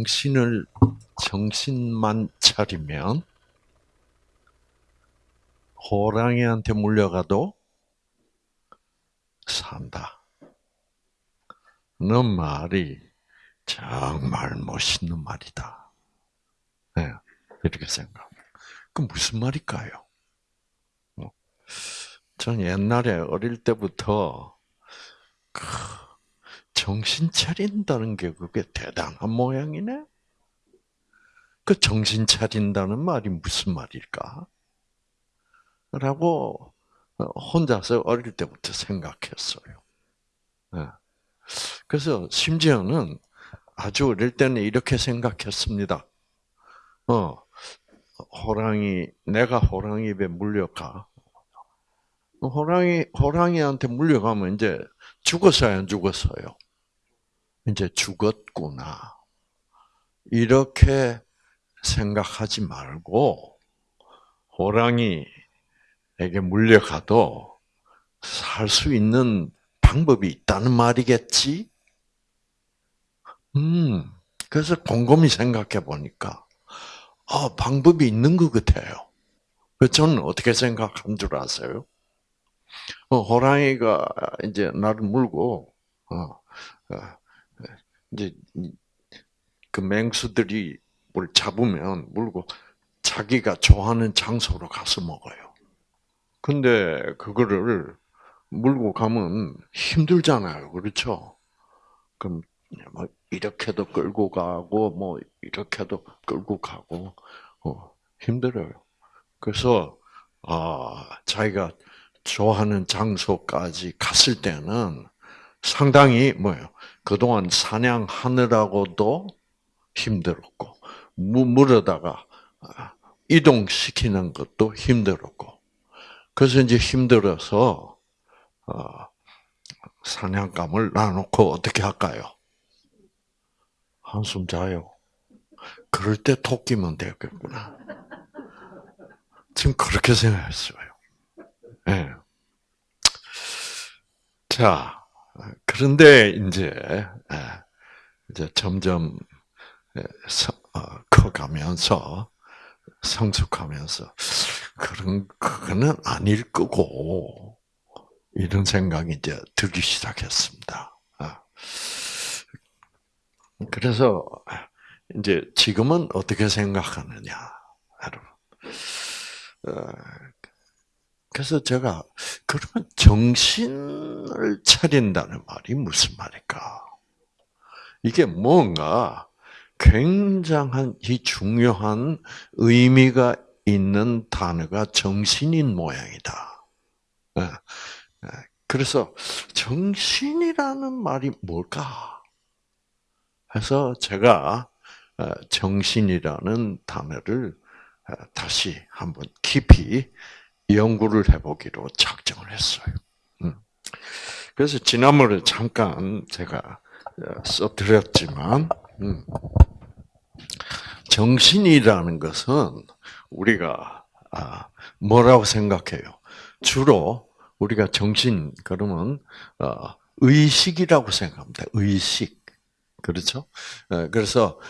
정신을 정신만 차리면 호랑이한테 물려가도 산다. 너 말이 정말 멋있는 말이다. 네, 이렇게 생각. 그 무슨 말일까요? 뭐, 전 옛날에 어릴 때부터 정신 차린다는 게 그게 대단한 모양이네. 그 정신 차린다는 말이 무슨 말일까? 라고 혼자서 어릴 때부터 생각했어요. 네. 그래서 심지어는 아주 어릴 때는 이렇게 생각했습니다. 어, 호랑이, 내가 호랑이 입에 물려가. 호랑이, 호랑이한테 물려가면 이제 죽었어요, 안 죽었어요? 이제 죽었구나. 이렇게 생각하지 말고, 호랑이에게 물려가도 살 수 있는 방법이 있다는 말이겠지? 음, 그래서 곰곰이 생각해 보니까, 아, 방법이 있는 것 같아요. 저는 어떻게 생각한 줄 아세요? 어, 호랑이가 이제 나를 물고, 어, 어, 이제 그 맹수들이 뭘 잡으면 물고 자기가 좋아하는 장소로 가서 먹어요. 근데 그거를 물고 가면 힘들잖아요. 그렇죠? 그럼 뭐 이렇게도 끌고 가고 뭐 이렇게도 끌고 가고 어, 힘들어요. 그래서 아 자기가 좋아하는 장소까지 갔을 때는 상당히 뭐요 그동안 사냥하느라고도 힘들었고 물어다가 이동시키는 것도 힘들었고 그래서 이제 힘들어서 어, 사냥감을 놔놓고 어떻게 할까요? 한숨 자요. 그럴 때 토끼면 되겠구나. 지금 그렇게 생각했어요. 네. 자, 그런데 이제 예, 이제 점점 예, 어, 커가면서 성숙하면서 그런 그거는 아닐 거고 이런 생각이 이제 들기 시작했습니다. 아. 그래서 이제 지금은 어떻게 생각하느냐, 여러분. 어, 그래서 제가 그러면 정신을 차린다는 말이 무슨 말일까? 이게 뭔가 굉장한 이 중요한 의미가 있는 단어가 정신인 모양이다. 예, 예. 그래서 정신이라는 말이 뭘까? 해서 제가 어, 정신이라는 단어를 어, 다시 한번 깊이 연구를 해보기로 작정을 했어요. 음. 그래서 지난번에 잠깐 제가 어, 써드렸지만 음. 정신이라는 것은 우리가 아, 뭐라고 생각해요? 주로 우리가 정신 그러면 의식이라고 생각합니다. 의식 그렇죠? 그래서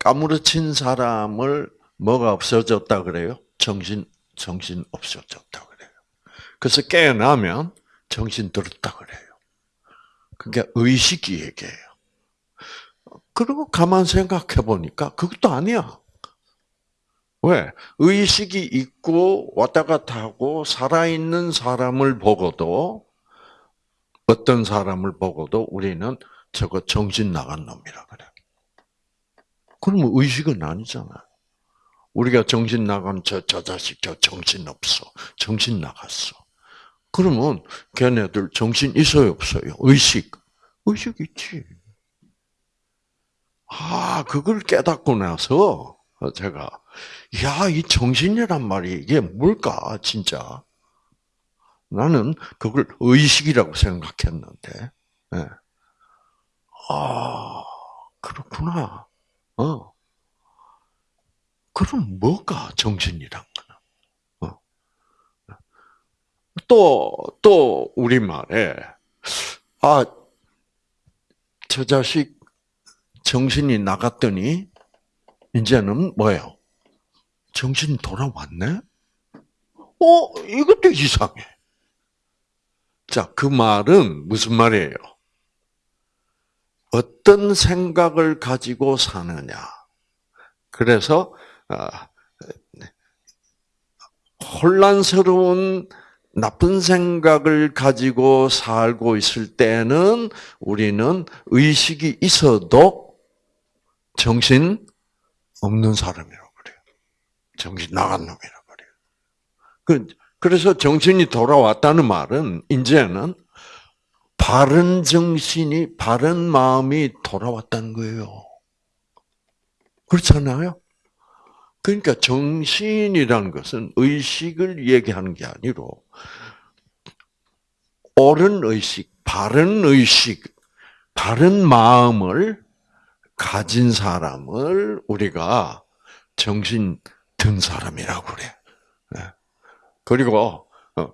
까무러친 사람을 뭐가 없어졌다 그래요? 정신 정신 없어졌다 그래요. 그래서 깨어나면 정신 들었다 그래요. 그게 의식이 얘기해요. 그리고 가만 생각해 보니까 그것도 아니야. 왜? 의식이 있고 왔다 갔다 하고 살아있는 사람을 보고도 어떤 사람을 보고도 우리는 저거 정신 나간 놈이라 그래. 그러면 의식은 아니잖아요. 우리가 정신 나간 저, 저 자식, 저 정신 없어. 정신 나갔어. 그러면 걔네들 정신 있어요, 없어요? 의식. 의식 있지. 아, 그걸 깨닫고 나서 제가, 야, 이 정신이란 말이 이게 뭘까, 진짜. 나는 그걸 의식이라고 생각했는데, 네. 아, 그렇구나. 어. 그럼 뭐가 정신이란 거는? 어. 또, 또, 우리말에, 아, 저 자식 정신이 나갔더니 이제는 뭐예요? 정신이 돌아왔네? 어, 이것도 이상해. 자, 그 말은 무슨 말이에요? 어떤 생각을 가지고 사느냐. 그래서 아, 혼란스러운 나쁜 생각을 가지고 살고 있을 때는 우리는 의식이 있어도 정신 없는 사람이라고 그래요. 정신 나간 놈이라고 그래요. 그, 그래서 정신이 돌아왔다는 말은 이제는 바른 정신이 바른 마음이 돌아왔다는 거예요. 그렇잖아요. 그러니까 정신이라는 것은 의식을 얘기하는 게 아니로 옳은 의식, 바른 의식, 바른 마음을 가진 사람을 우리가 정신 든 사람이라고 그래. 네. 그리고 어,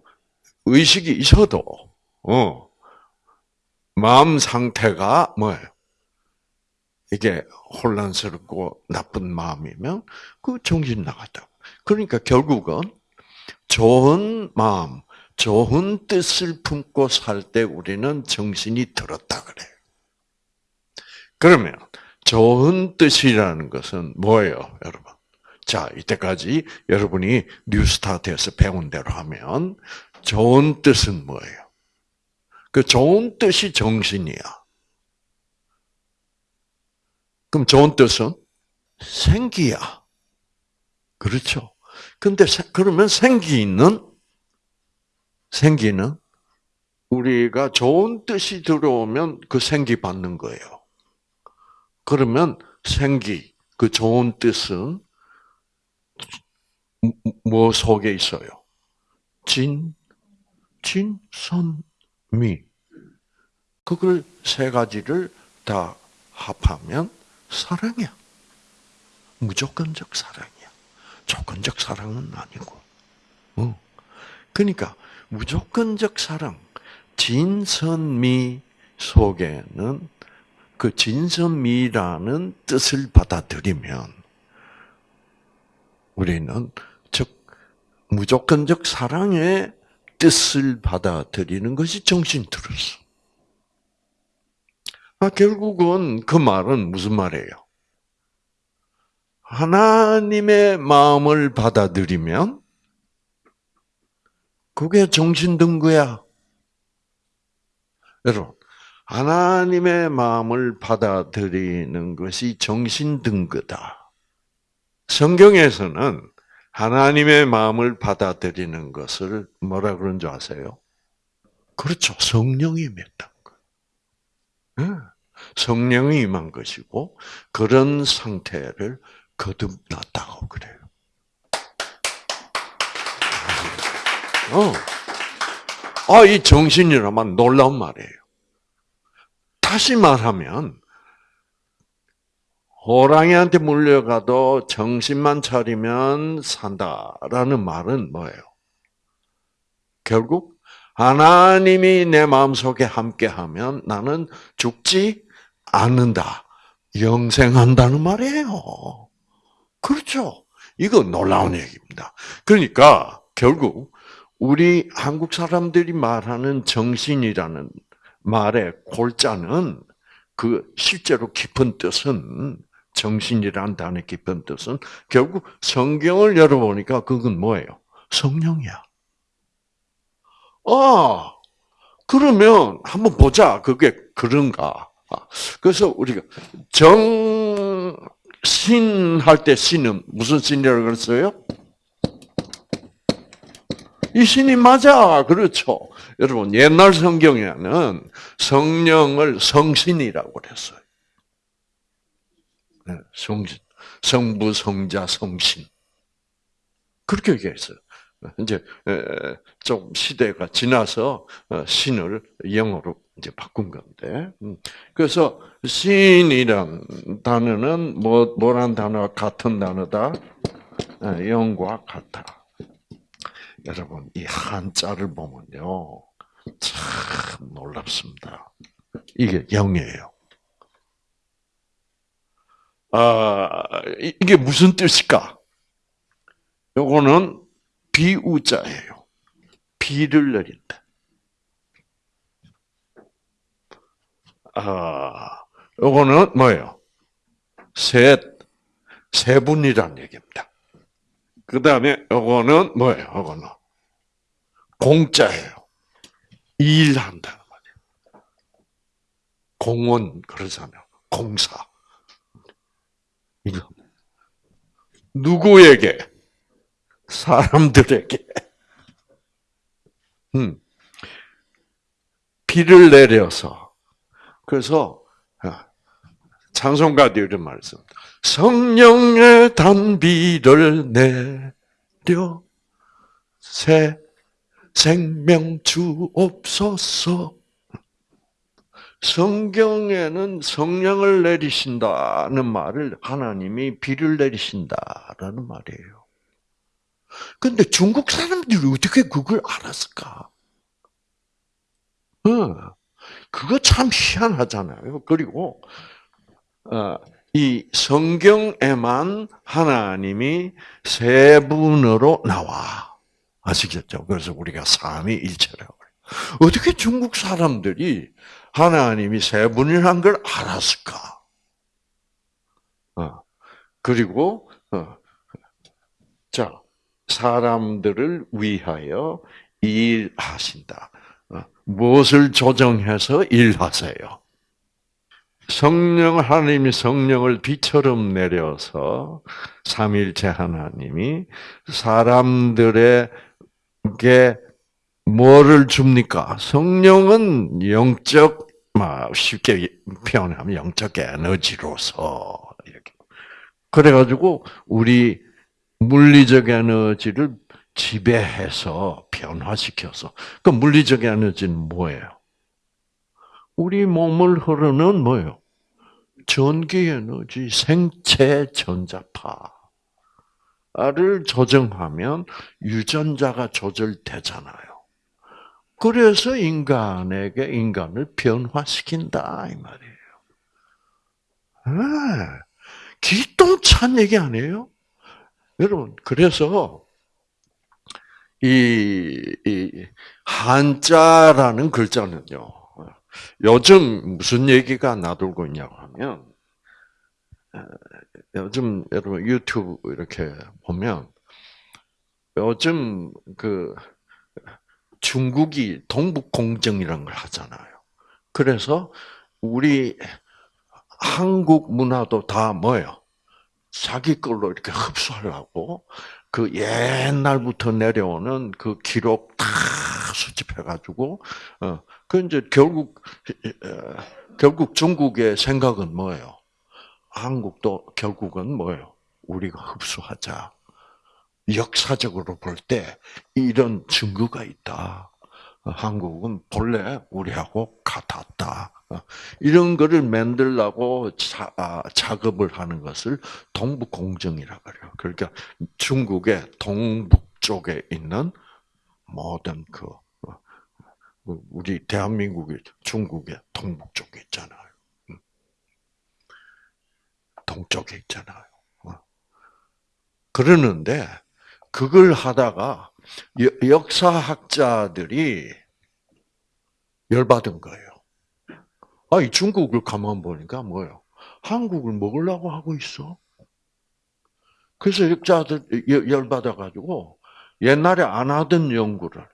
의식이 있어도 어, 마음 상태가 뭐예요? 이게 혼란스럽고 나쁜 마음이면 그 정신 나갔다. 그러니까 결국은 좋은 마음, 좋은 뜻을 품고 살 때 우리는 정신이 들었다 그래요. 그러면 좋은 뜻이라는 것은 뭐예요, 여러분? 자, 이때까지 여러분이 뉴스타트에서 배운 대로 하면 좋은 뜻은 뭐예요? 그 좋은 뜻이 정신이야. 그럼 좋은 뜻은 생기야. 그렇죠. 근데 그러면 생기는 생기는 우리가 좋은 뜻이 들어오면 그 생기 받는 거예요. 그러면 생기 그 좋은 뜻은 뭐 속에 있어요? 진, 진, 선, 미. 그걸 세 가지를 다 합하면 사랑이야. 무조건적 사랑이야. 조건적 사랑은 아니고. 어. 그러니까 무조건적 사랑, 진선미 속에는 그 진선미라는 뜻을 받아들이면 우리는 즉 무조건적 사랑의 뜻을 받아들이는 것이 정신 들었어. 아, 결국은 그 말은 무슨 말이에요? 하나님의 마음을 받아들이면 그게 정신 든 거야. 여러분, 하나님의 마음을 받아들이는 것이 정신 든 거다. 성경에서는 하나님의 마음을 받아들이는 것을 뭐라 그런 줄 아세요? 그렇죠. 성령이 맺다. 성령이 임한 것이고 그런 상태를 거듭났다고 그래요. 어. 아, 이 정신이라면 놀라운 말이에요. 다시 말하면 호랑이한테 물려가도 정신만 차리면 산다라는 말은 뭐예요? 결국 하나님이 내 마음속에 함께하면 나는 죽지 않는다. 영생한다는 말이에요. 그렇죠. 이거 놀라운 얘기입니다. 그러니까 결국 우리 한국 사람들이 말하는 정신이라는 말의 골자는 그 실제로 깊은 뜻은 정신이라는 단어의 깊은 뜻은 결국 성경을 열어보니까 그건 뭐예요? 성령이야. 아, 그러면 한번 보자. 그게 그런가. 그래서 우리가 정신 할 때 신은 무슨 신이라고 그랬어요? 이 신이 맞아. 그렇죠. 여러분, 옛날 성경에는 성령을 성신이라고 그랬어요. 네, 성신. 성부, 성자, 성신. 그렇게 얘기했어요. 이제 좀 시대가 지나서 어, 신을 영어로 이제 바꾼 건데. 음. 그래서 신이란 단어는 뭐 뭐란 단어 같은 단어다. 영과 같아. 여러분 이 한자를 보면요 참 놀랍습니다. 이게 영이에요. 아, 이- 이게 무슨 뜻일까? 요거는 비우자예요. 비를 내린다. 아, 요거는 뭐예요? 셋, 세 분이란 얘기입니다. 그 다음에 요거는 뭐예요? 요거는 공짜예요. 일한다는 말이에요. 공원 그러잖아요. 공사. 누구에게? 사람들에게. 음. 비를 내려서 그래서 아, 찬송가도 이런 말씀. 성령의 단비를 내려 새 생명 주옵소서. 성경에는 성령을 내리신다는 말을 하나님이 비를 내리신다라는 말이에요. 근데 중국 사람들이 어떻게 그걸 알았을까? 어, 그거 참 희한하잖아요. 그리고 어, 이 성경에만 하나님이 세 분으로 나와. 아시겠죠? 그래서 우리가 삼위일체라고. 어떻게 중국 사람들이 하나님이 세 분이란 걸 알았을까? 어, 그리고 어, 자 사람들을 위하여 일하신다. 어, 무엇을 조정해서 일하세요? 성령 하나님이 성령을 비처럼 내려서 삼일체 하나님이 사람들에게 뭐를 줍니까? 성령은 영적 쉽게 표현하면 영적 에너지로서 이렇게 그래가지고 우리 물리적 에너지를 지배해서 변화시켜서 그 물리적 에너지는 뭐예요? 우리 몸을 흐르는 뭐예요? 전기 에너지, 생체 전자파를 조정하면 유전자가 조절되잖아요. 그래서 인간에게 인간을 변화시킨다 이 말이에요. 아, 기똥찬 얘기 아니에요? 여러분 그래서 이, 이 한자라는 글자는요. 요즘 무슨 얘기가 나돌고 있냐고 하면 요즘 여러분 유튜브 이렇게 보면 요즘 그 중국이 동북 공정이라는 걸 하잖아요. 그래서 우리 한국 문화도 다 뭐예요? 자기 걸로 이렇게 흡수하려고 그 옛날부터 내려오는 그 기록 다 수집해가지고 어, 그 이제 결국 결국 중국의 생각은 뭐예요? 한국도 결국은 뭐예요? 우리가 흡수하자. 역사적으로 볼 때 이런 증거가 있다. 한국은 본래 우리하고 같았다. 이런 거를 만들라고 자, 아, 작업을 하는 것을 동북공정이라 그래요. 그러니까 중국의 동북 쪽에 있는 모든 그 우리 대한민국이 중국의 동북 쪽에 있잖아요. 동쪽에 있잖아요. 그러는데 그걸 하다가 역사학자들이 열받은 거예요. 아, 이 중국을 가만 보니까 뭐예요? 한국을 먹으려고 하고 있어. 그래서 역자들 열받아가지고 옛날에 안 하던 연구를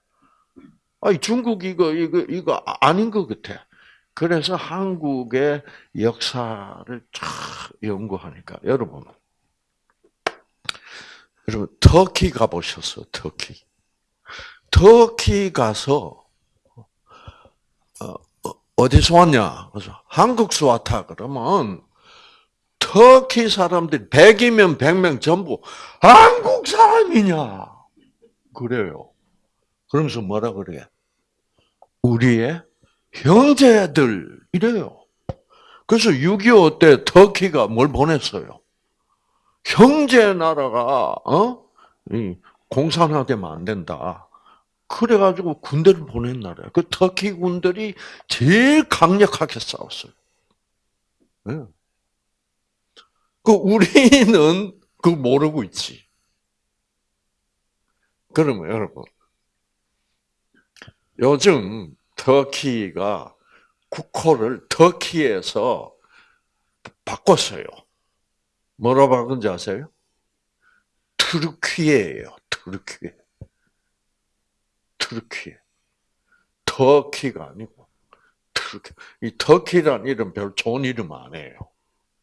아니 중국 이거 이거 이거 아닌 것 같아. 그래서 한국의 역사를 쫙 연구하니까 여러분 여러분 터키 가보셨어 터키? 터키 가서 어, 어디서 왔냐? 그래서 한국서 왔다 그러면 터키 사람들이 100이면 100명 전부 한국 사람이냐? 그래요. 그러면서 뭐라 그래? 우리의 형제들 이래요. 그래서 6.25 때 터키가 뭘 보냈어요 형제 나라가 어 공산화 되면 안 된다. 그래가지고 군대를 보낸 나라야. 그 터키 군들이 제일 강력하게 싸웠어요. 네. 그 우리는 그 모르고 있지. 그러면 여러분, 요즘 터키가 국호를 터키에서 바꿨어요. 뭐라 바꾼지 아세요? 트르키예요. 트르키. 트르키. 터키가 아니고 터키. 이 터키란 이름 별 좋은 이름 아니에요.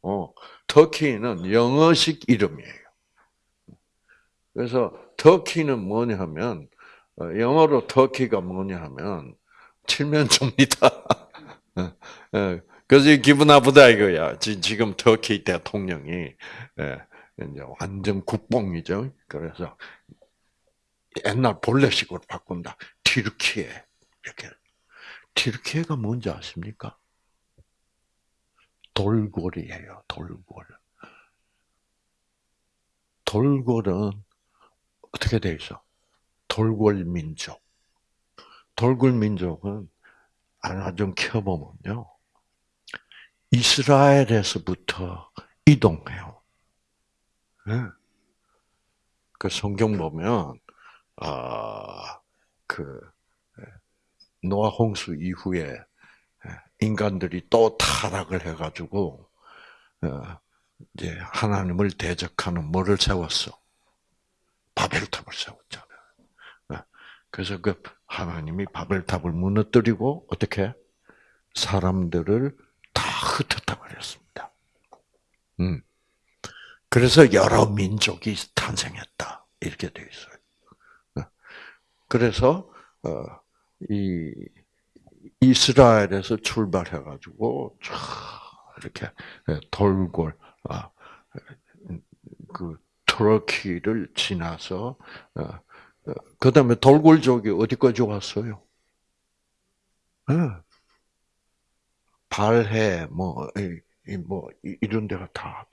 어, 터키는 영어식 이름이에요. 그래서 터키는 뭐냐 하면 어, 영어로 터키가 뭐냐 하면 칠면조입니다. 그래서 기분 나쁘다 이거야. 지금 터키 대통령이 예, 이제 완전 국뽕이죠. 그래서 옛날 본래식으로 바꾼다. 티르키에 이렇게. 티르키에가 뭔지 아십니까? 돌골이에요. 돌골. 돌골은 어떻게 돼 있어? 돌골 민족. 돌골 민족은 하나 좀 켜보면요. 이스라엘에서부터 이동해요. 네. 그 성경 보면 아그 노아 홍수 이후에 인간들이 또 타락을 해가지고 어, 이제 하나님을 대적하는 뭐를 세웠어? 바벨탑을 세웠잖아요. 그래서 그 하나님이 바벨탑을 무너뜨리고 어떻게 사람들을 다 흩었다 그랬습니다. 음. 그래서 여러 민족이 탄생했다 이렇게 되어 있어요. 그래서 어, 이 이스라엘에서 출발해가지고 이렇게 돌골 아, 그 터키를 지나서 어, 어, 그다음에 돌골족이 어디까지 왔어요? 네. 발해 뭐, 뭐 이런 데가 다.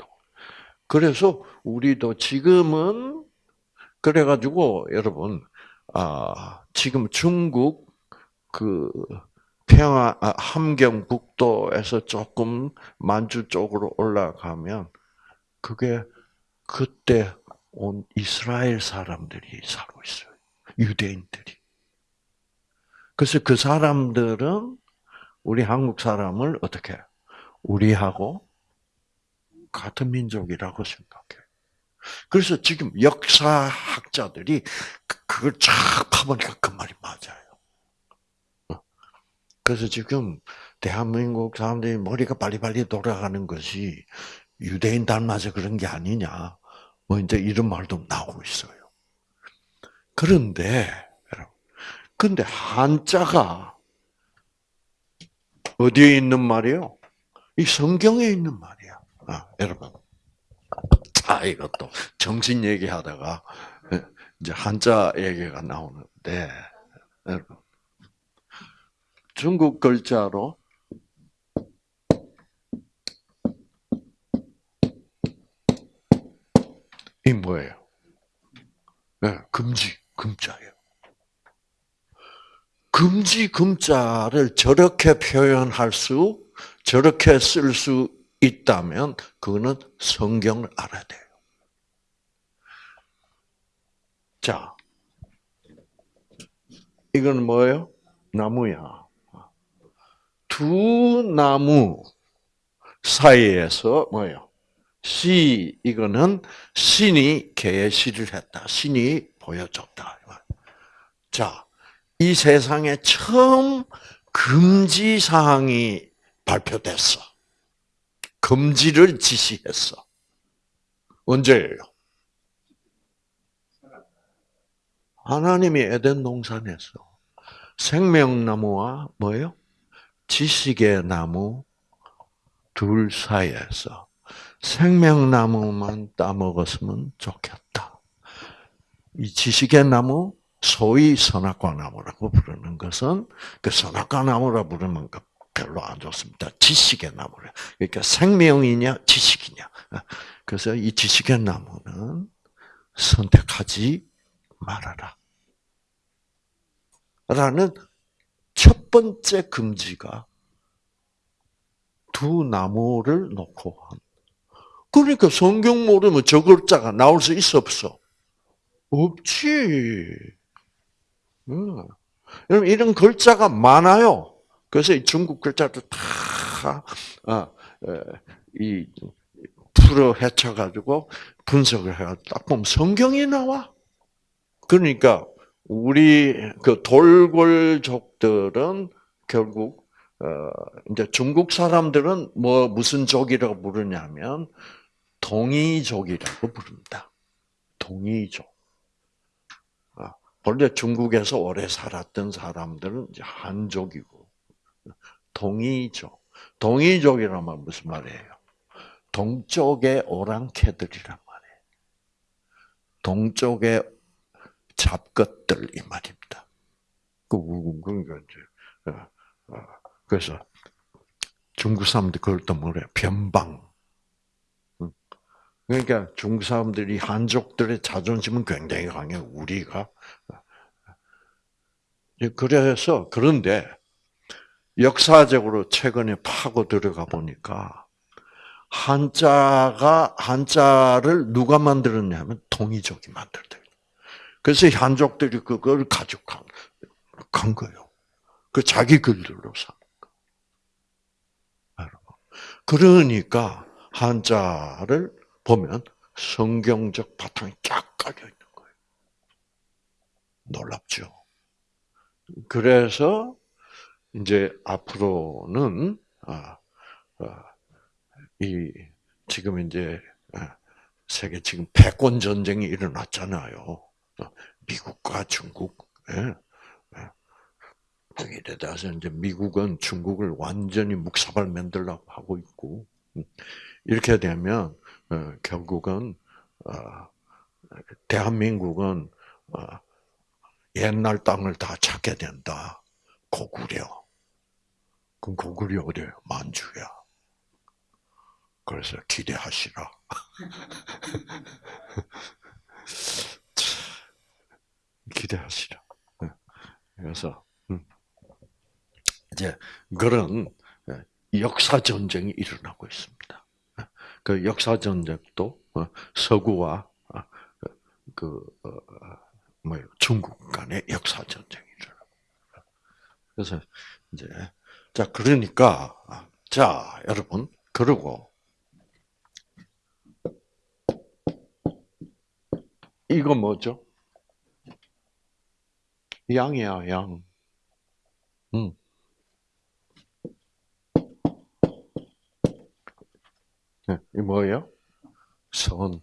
그래서 우리도 지금은 그래가지고 여러분 아 지금 중국 그 평화 아, 함경북도에서 조금 만주 쪽으로 올라가면 그게 그때 온 이스라엘 사람들이 살고 있어요. 유대인들이. 그래서 그 사람들은 우리 한국 사람을 어떻게 우리하고 같은 민족이라고 생각해. 그래서 지금 역사학자들이 그, 그걸 쫙 파보니까 그 말이 맞아요. 어. 그래서 지금 대한민국 사람들이 머리가 빨리빨리 돌아가는 것이 유대인 닮아서 그런 게 아니냐. 뭐 이제 이런 말도 나오고 있어요. 그런데 근데 한자가 어디에 있는 말이요? 이 성경에 있는 말이야. 아, 여러분. 아, 이것도 정신 얘기하다가 이제 한자 얘기가 나오는데 여러분. 중국 글자로 이 뭐예요? 네, 금지, 금자예요. 금지, 금자를 저렇게 표현할 수, 저렇게 쓸 수 있다면, 그거는 성경을 알아야 돼요. 자, 이건 뭐예요? 나무야. 두 나무 사이에서 뭐예요? 시 이거는 신이 계시를 했다. 신이 보여줬다. 자, 이 세상에 처음 금지 사항이 발표됐어. 금지를 지시했어. 언제예요? 하나님이 에덴 동산에서 생명나무와 뭐예요? 지식의 나무 둘 사이에서 생명나무만 따먹었으면 좋겠다. 이 지식의 나무, 소위 선악과 나무라고 부르는 것은 그 선악과 나무라 부르는 것 별로 안 좋습니다. 지식의 나무래. 그러니까 생명이냐 지식이냐. 그래서 이 지식의 나무는 선택하지 말아라. 라는 첫 번째 금지가 두 나무를 놓고 한 그러니까 성경 모르면 저 글자가 나올 수 있어 없어? 없지. 음. 여러분 이런 글자가 많아요. 그래서 이 중국 글자도 다 아, 이 풀어 헤쳐 가지고 분석을 해가지고 딱 보면 성경이 나와. 그러니까 우리 그 돌골족들은 결국 어 이제 중국 사람들은 뭐 무슨 족이라고 부르냐면 동이족이라고 부릅니다. 동이족. 아, 원래 중국에서 오래 살았던 사람들은 한족이고 동이족. 동이족이라면 무슨 말이에요? 동쪽의 오랑캐들이란 말이에요. 동쪽의 잡것들 이 말입니다. 그 그러니까 이제 어, 어, 그래서 중국 사람들 그걸 또 뭐래 변방. 그러니까 중국 사람들이 한족들의 자존심은 굉장히 강해. 우리가 그래서 그런데 역사적으로 최근에 파고 들어가 보니까 한자가 한자를 누가 만들었냐면 동이족이 만들다. 그래서 한족들이 그걸 가져간 간 거예요. 그 자기 글들로 산 거. 그러니까 한자를 보면 성경적 바탕이 쫙 깔려 있는 거예요. 놀랍죠. 그래서 이제 앞으로는 아, 아, 이 지금 이제 아, 세계 지금 패권 전쟁이 일어났잖아요. 미국과 중국. 예. 예. 이래서 이제 미국은 중국을 완전히 묵사발 만들려고 하고 있고 음. 이렇게 되면 어, 결국은 어, 대한민국은 어, 옛날 땅을 다 찾게 된다. 고구려. 그럼 고구려 어디요? 만주야. 그래서 기대하시라. 기대하시라. 네. 그래서 음. 이제 그런 예, 역사 전쟁이 일어나고 있습니다. 예. 그 역사 전쟁도 어, 서구와 아, 그 어, 뭐 중국 간의 역사 전쟁이 일어나. 그래서 이제 자 그러니까 자 여러분 그리고 이거 뭐죠? 양이야, 양. 음. 이 뭐예요? 선.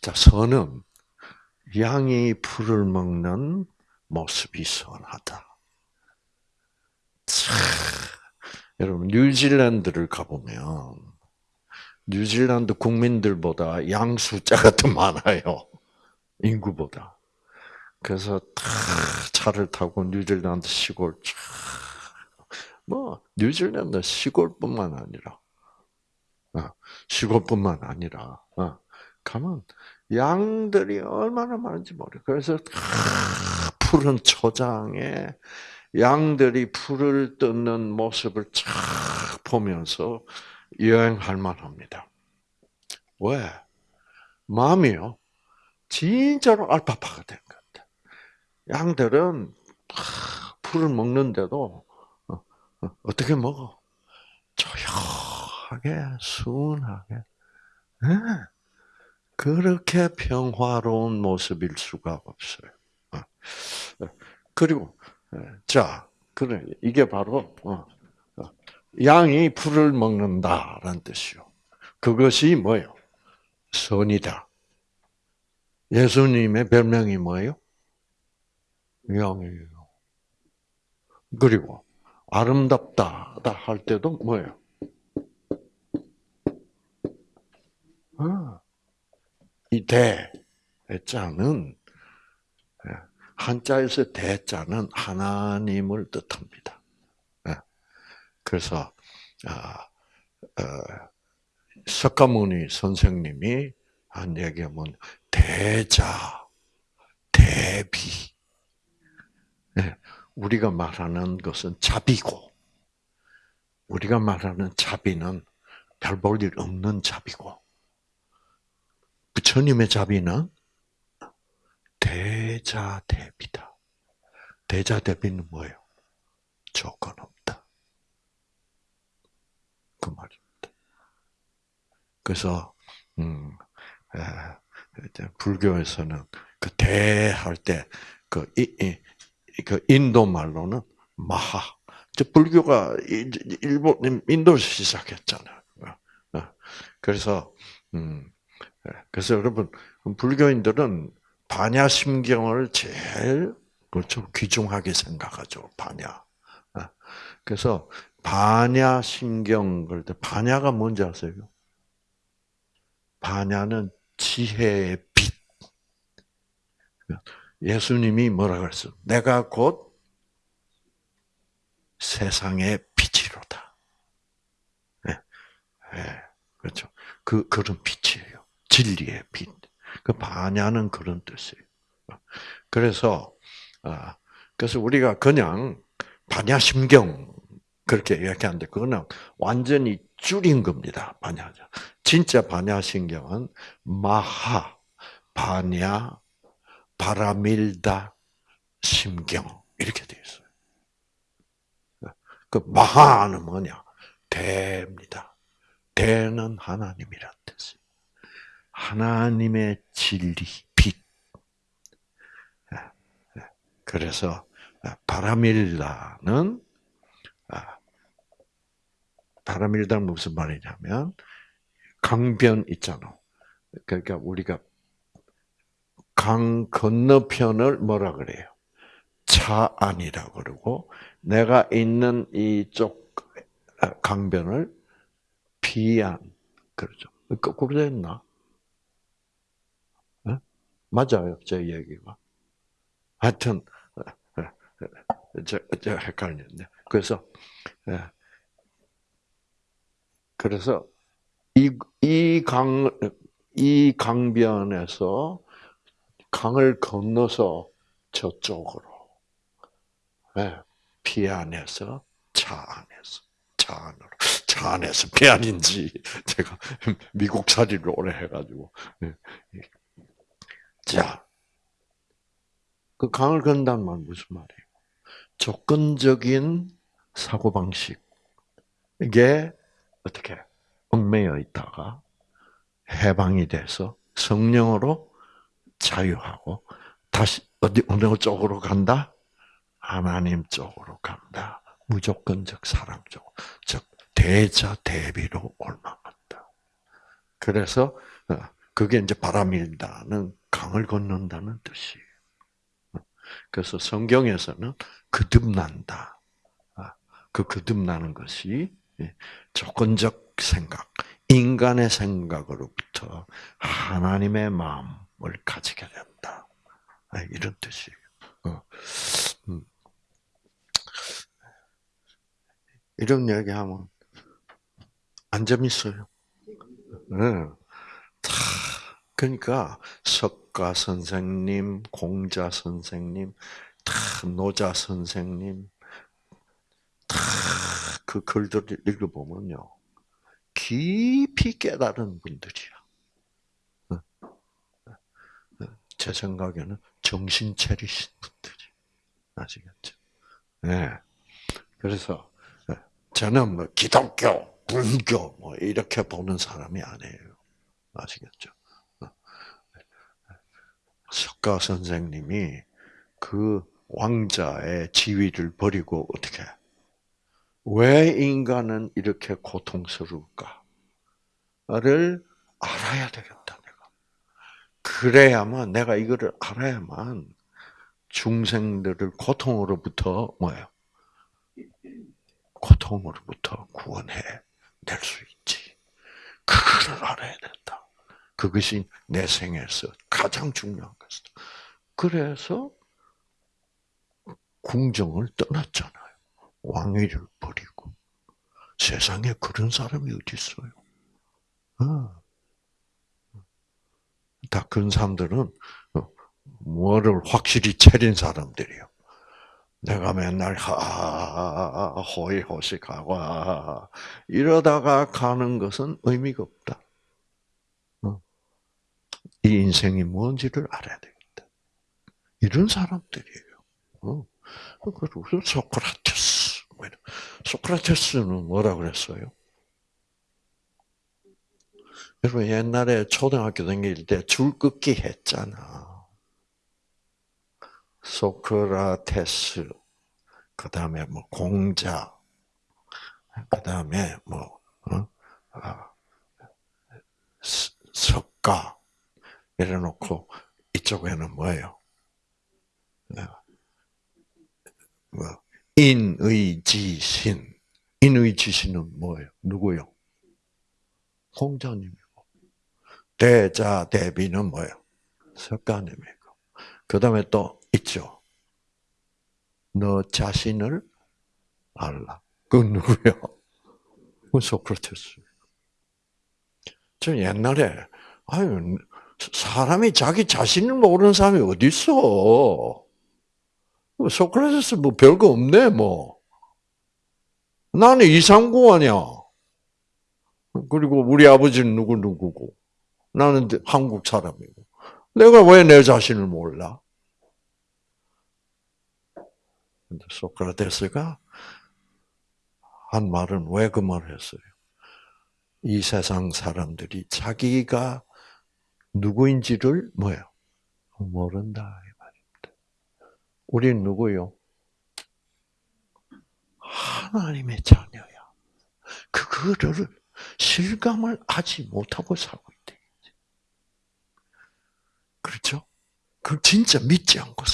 자, 선은 양이 풀을 먹는 모습이 선하다. 참, 여러분, 뉴질랜드를 가보면, 뉴질랜드 국민들보다 양 숫자가 더 많아요. 인구보다. 그래서 다 차를 타고 뉴질랜드 시골 뭐 뉴질랜드 시골뿐만 아니라 어, 시골뿐만 아니라 어, 가면 양들이 얼마나 많은지 모르. 그래서 푸른 초장에 양들이 풀을 뜯는 모습을 쫙 보면서 여행할 만합니다. 왜? 마음이요. 진짜로 알파파가 된 거예요. 양들은 풀을 먹는데도 어, 어, 어떻게 먹어? 조용하게 순하게. 네. 그렇게 평화로운 모습일 수가 없어요. 어. 그리고 자, 그래 이게 바로 양이 풀을 먹는다라는 뜻이요. 그것이 뭐예요? 선이다. 예수님의 별명이 뭐예요? 양이에요. 그리고 아름답다 할 때도 뭐예요? 아, 이 대, 대자는 예, 한자에서 대자는 하나님을 뜻합니다. 예. 그래서 아, 어, 석가모니 선생님이 한 얘기하면 대자, 대비, 네, 우리가 말하는 것은 자비고, 우리가 말하는 자비는 별 볼 일 없는 자비고 부처님의 자비는 대자대비다. 대자대비는 뭐예요? 조건 없다. 그 말입니다. 그래서 음, 에, 불교에서는 그 대할 때그 그 인도 말로는 마하. 저 불교가 일본 인도에서 시작했잖아요. 어, 어. 그래서 음, 그래서 여러분 불교인들은 반야심경을 제일 그렇죠 귀중하게 생각하죠 반야. 어. 그래서 반야심경 그럴 때 반야가 뭔지 아세요? 반야는 지혜의 빛. 예수님이 뭐라 그랬어? 내가 곧 세상의 빛이로다. 네. 네. 그렇죠. 그, 그런 빛이에요. 진리의 빛. 그 반야는 그런 뜻이에요. 그래서, 아, 그래서 우리가 그냥 반야심경 그렇게 이야기하는데 그거는 완전히 줄인 겁니다. 반야자. 진짜 반야신경은 마하, 반야, 바라밀다, 심경 이렇게 되어 있어요. 그 마하는 뭐냐? 대입니다. 대는 하나님이란 뜻이에요. 하나님의 진리, 빛. 그래서 바라밀다는 바라밀다는 무슨 말이냐면 강변 있잖아. 그러니까 우리가 강 건너편을 뭐라 그래요? 차 안이라 그러고 내가 있는 이쪽 강변을 비안 그러죠. 거꾸로 됐나? 네? 맞아요, 제 얘기가. 하여튼 저, 저 헷갈렸네. 그래서 그래서 이, 이 강, 이 강변에서 강을 건너서 저쪽으로, 네, 피 안에서 차 안에서, 차 안으로. 차 안에서 피 안인지, 제가 미국 살이를 오래 해가지고. 네. 자, 그 강을 건다는 말 무슨 말이에요? 조건적인 사고방식. 이게 어떻게 얽매여 있다가 해방이 돼서 성령으로 자유하고 다시 어디 어느 쪽으로 간다? 하나님 쪽으로 간다. 무조건적 사랑 쪽, 즉 대자 대비로 올라간다. 그래서 어, 그게 이제 바람일다는 강을 건넌다는 뜻이에요. 그래서 성경에서는 거듭난다. 아, 그 거듭나는 것이 예, 조건적 생각, 인간의 생각으로부터 하나님의 마음 을 가지게 된다. 아, 이런 뜻이에요. 어, 음. 이런 얘기하면 안 재밌어요. 네. 그러니까 석가 선생님, 공자 선생님, 노자 선생님, 그 글들을 읽어보면요. 깊이 깨달은 분들이야. 제 생각에는 정신 차리신 분들이. 아시겠죠? 네. 그래서, 저는 뭐 기독교, 불교, 뭐 이렇게 보는 사람이 아니에요. 아시겠죠? 석가 선생님이 그 왕자의 지위를 버리고 어떻게 왜 인간은 이렇게 고통스러울까를 알아야 되겠다. 그래야만, 내가 이거를 알아야만 중생들을 고통으로부터, 뭐예요? 고통으로부터 구원해 낼 수 있지. 그거를 알아야 된다. 그것이 내 생에서 가장 중요한 것이다. 그래서 궁정을 떠났잖아. 왕위를 버리고 세상에 그런 사람이 어디 있어요? 어. 다 그런 사람들은 어, 뭐를 확실히 차린 사람들이요. 내가 맨날 하 호의호식하고 하, 이러다가 가는 것은 의미가 없다. 어. 이 인생이 뭔지를 알아야 되겠다. 이런 사람들이에요. 어. 그리고 소크라테스. 소크라테스는 뭐라 그랬어요? 여러분 옛날에 초등학교 다닐 때 줄긋기 했잖아. 소크라테스, 그 다음에 뭐 공자, 그 다음에 뭐 어? 아, 석가 이래놓고 이쪽에는 뭐예요? 어, 뭐 인의지신, 인의지신은 뭐예요? 누구요? 공자님이고 대자 대비는 뭐예요? 석가님이고 그 다음에 또 있죠. 너 자신을 알라. 그건 누구요? 그 소크라테스. 저 옛날에 아유 사람이 자기 자신을 모르는 사람이 어디 있어? 소크라테스 뭐 별거 없네 뭐. 나는 이상구 아니야. 그리고 우리 아버지는 누구 누구고 나는 한국 사람이고 내가 왜 내 자신을 몰라? 근데 소크라테스가 한 말은 왜 그 말을 했어요? 이 세상 사람들이 자기가 누구인지를 뭐야 모른다 이 말입니다. 우린 누구요? 하나님의 자녀야. 그거를 실감을 하지 못하고 살고. 그렇죠? 그 진짜 믿지 않고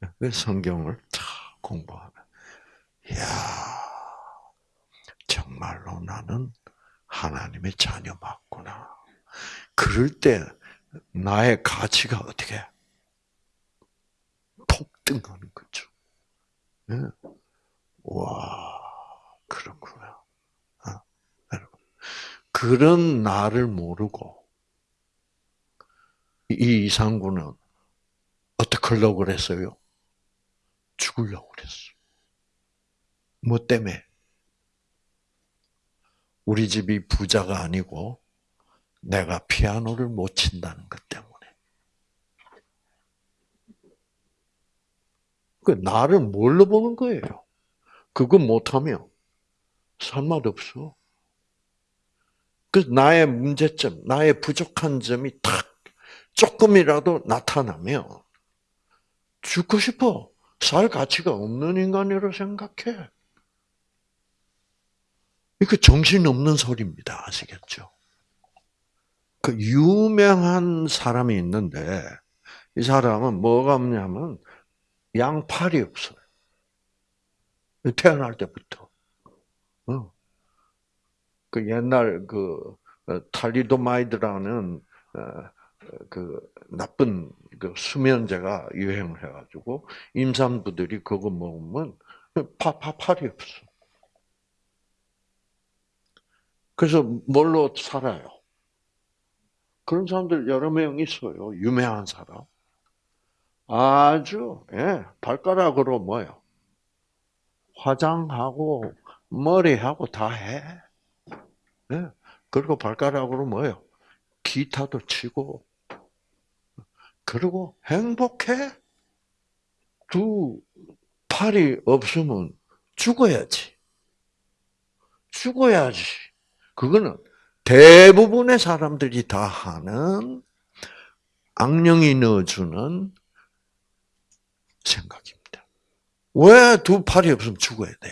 있대. 그 성경을 다 공부하면, 야 정말로 나는 하나님의 자녀 맞구나. 그럴 때 나의 가치가 어떻게 폭등하는 거죠. 네. 와, 그렇구나. 그런 나를 모르고 이 이상구는 어떻게 하려고 그랬어요? 죽으려고 그랬어. 뭐 때문에? 우리 집이 부자가 아니고 내가 피아노를 못 친다는 것 때문에. 그 나를 뭘로 보는 거예요? 그거 못하면 살맛 없어. 그 나의 문제점, 나의 부족한 점이 딱 조금이라도 나타나면 죽고 싶어. 살 가치가 없는 인간이라고 생각해. 이거 정신없는 소리입니다. 아시겠죠? 그 유명한 사람이 있는데 이 사람은 뭐가 없냐면 양팔이 없어요. 태어날 때부터. 어. 그 옛날 그 어, 탈리도마이드라는 어, 그 나쁜 그 수면제가 유행을 해가지고 임산부들이 그거 먹으면 파파 팔이 없어. 그래서 뭘로 살아요? 그런 사람들 여러 명 있어요. 유명한 사람. 아주 예, 발가락으로 뭐요? 화장하고 머리하고 다 해. 네. 그리고 발가락으로 뭐예요? 기타도 치고, 그리고 행복해? 두 팔이 없으면 죽어야지. 죽어야지. 그거는 대부분의 사람들이 다 하는 악령이 넣어주는 생각입니다. 왜 두 팔이 없으면 죽어야 돼?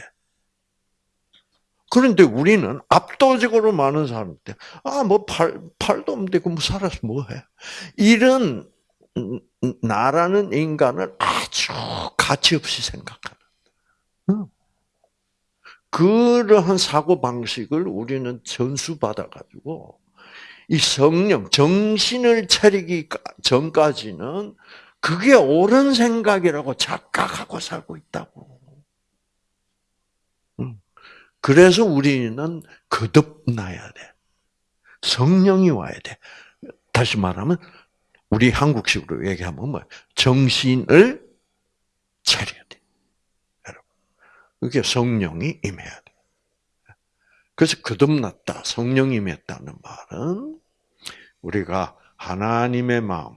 그런데 우리는 압도적으로 많은 사람들, 아, 뭐, 팔, 팔도 없는데, 그뭐 살아서 뭐 해? 이런, 나라는 인간을 아주 가치없이 생각하는. 그러한 사고 방식을 우리는 전수받아 가지고, 이 성령, 정신을 차리기 전까지는 그게 옳은 생각이라고 착각하고 살고 있다고. 그래서 우리는 거듭나야 돼. 성령이 와야 돼. 다시 말하면 우리 한국식으로 얘기하면 뭐 정신을 차려야 돼. 여러분. 그게 성령이 임해야 돼. 그래서 거듭났다, 성령이 임했다는 말은 우리가 하나님의 마음,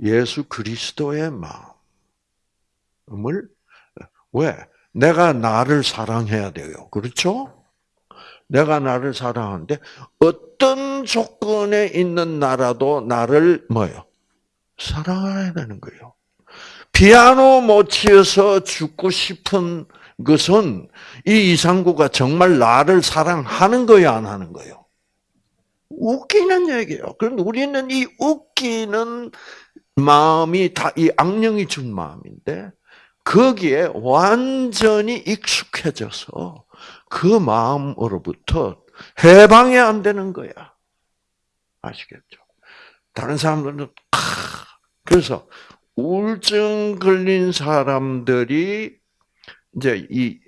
예수 그리스도의 마음을 왜? 내가 나를 사랑해야 돼요. 그렇죠? 내가 나를 사랑하는데 어떤 조건에 있는 나라도 나를 뭐요? 사랑해야 되는 거예요. 피아노 못 치어서 죽고 싶은 것은 이 이상구가 정말 나를 사랑하는 거야, 안 하는 거예요? 웃기는 얘기예요. 그런데 우리는 이 웃기는 마음이 다 이 악령이 준 마음인데 거기에 완전히 익숙해져서 그 마음으로부터 해방이 안 되는 거야. 아시겠죠? 다른 사람들은 그래서 우울증 걸린 사람들이 이제 이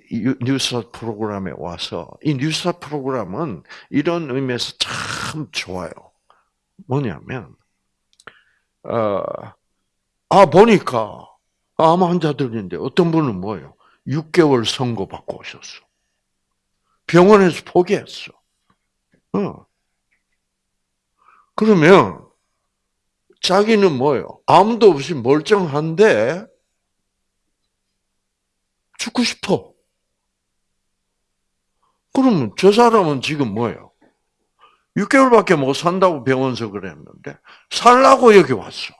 뉴스 프로그램에 와서 이 뉴스 프로그램은 이런 의미에서 참 좋아요. 뭐냐면 어, 아 보니까 암 환자들인데 어떤 분은 뭐예요? 6개월 선고 받고 오셨어. 병원에서 포기했어. 어. 그러면 자기는 뭐예요? 아무도 없이 멀쩡한데 죽고 싶어. 그러면 저 사람은 지금 뭐예요? 6개월밖에 못 산다고 병원서 그랬는데 살라고 여기 왔어.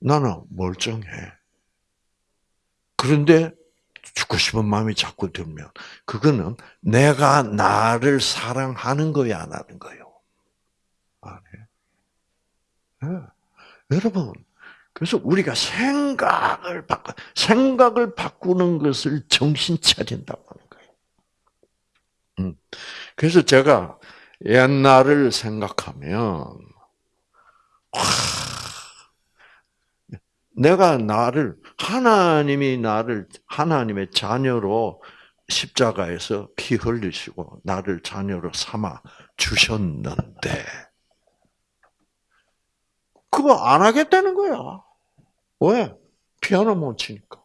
나는 멀쩡해. 그런데 죽고 싶은 마음이 자꾸 들면 그거는 내가 나를 사랑하는 거야 안 하는 거요. 네. 여러분 그래서 우리가 생각을 바꿔 생각을 바꾸는 것을 정신 차린다고 하는 거예요. 음. 그래서 제가 옛날을 생각하면 와, 내가 나를 하나님이 나를 하나님의 자녀로 십자가에서 피 흘리시고 나를 자녀로 삼아 주셨는데 그거 안 하겠다는 거야. 왜? 피아노 못 치니까.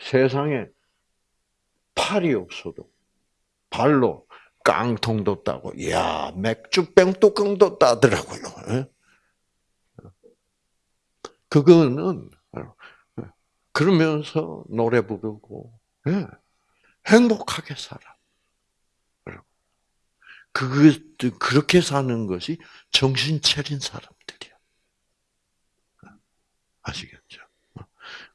세상에 팔이 없어도 발로 깡통도 따고, 야 맥주병 뚜껑도 따더라고요. 예? 그거는 그러면서 노래 부르고 예, 행복하게 살아. 그 그렇게 사는 것이 정신 차린 사람들이야. 아시겠죠?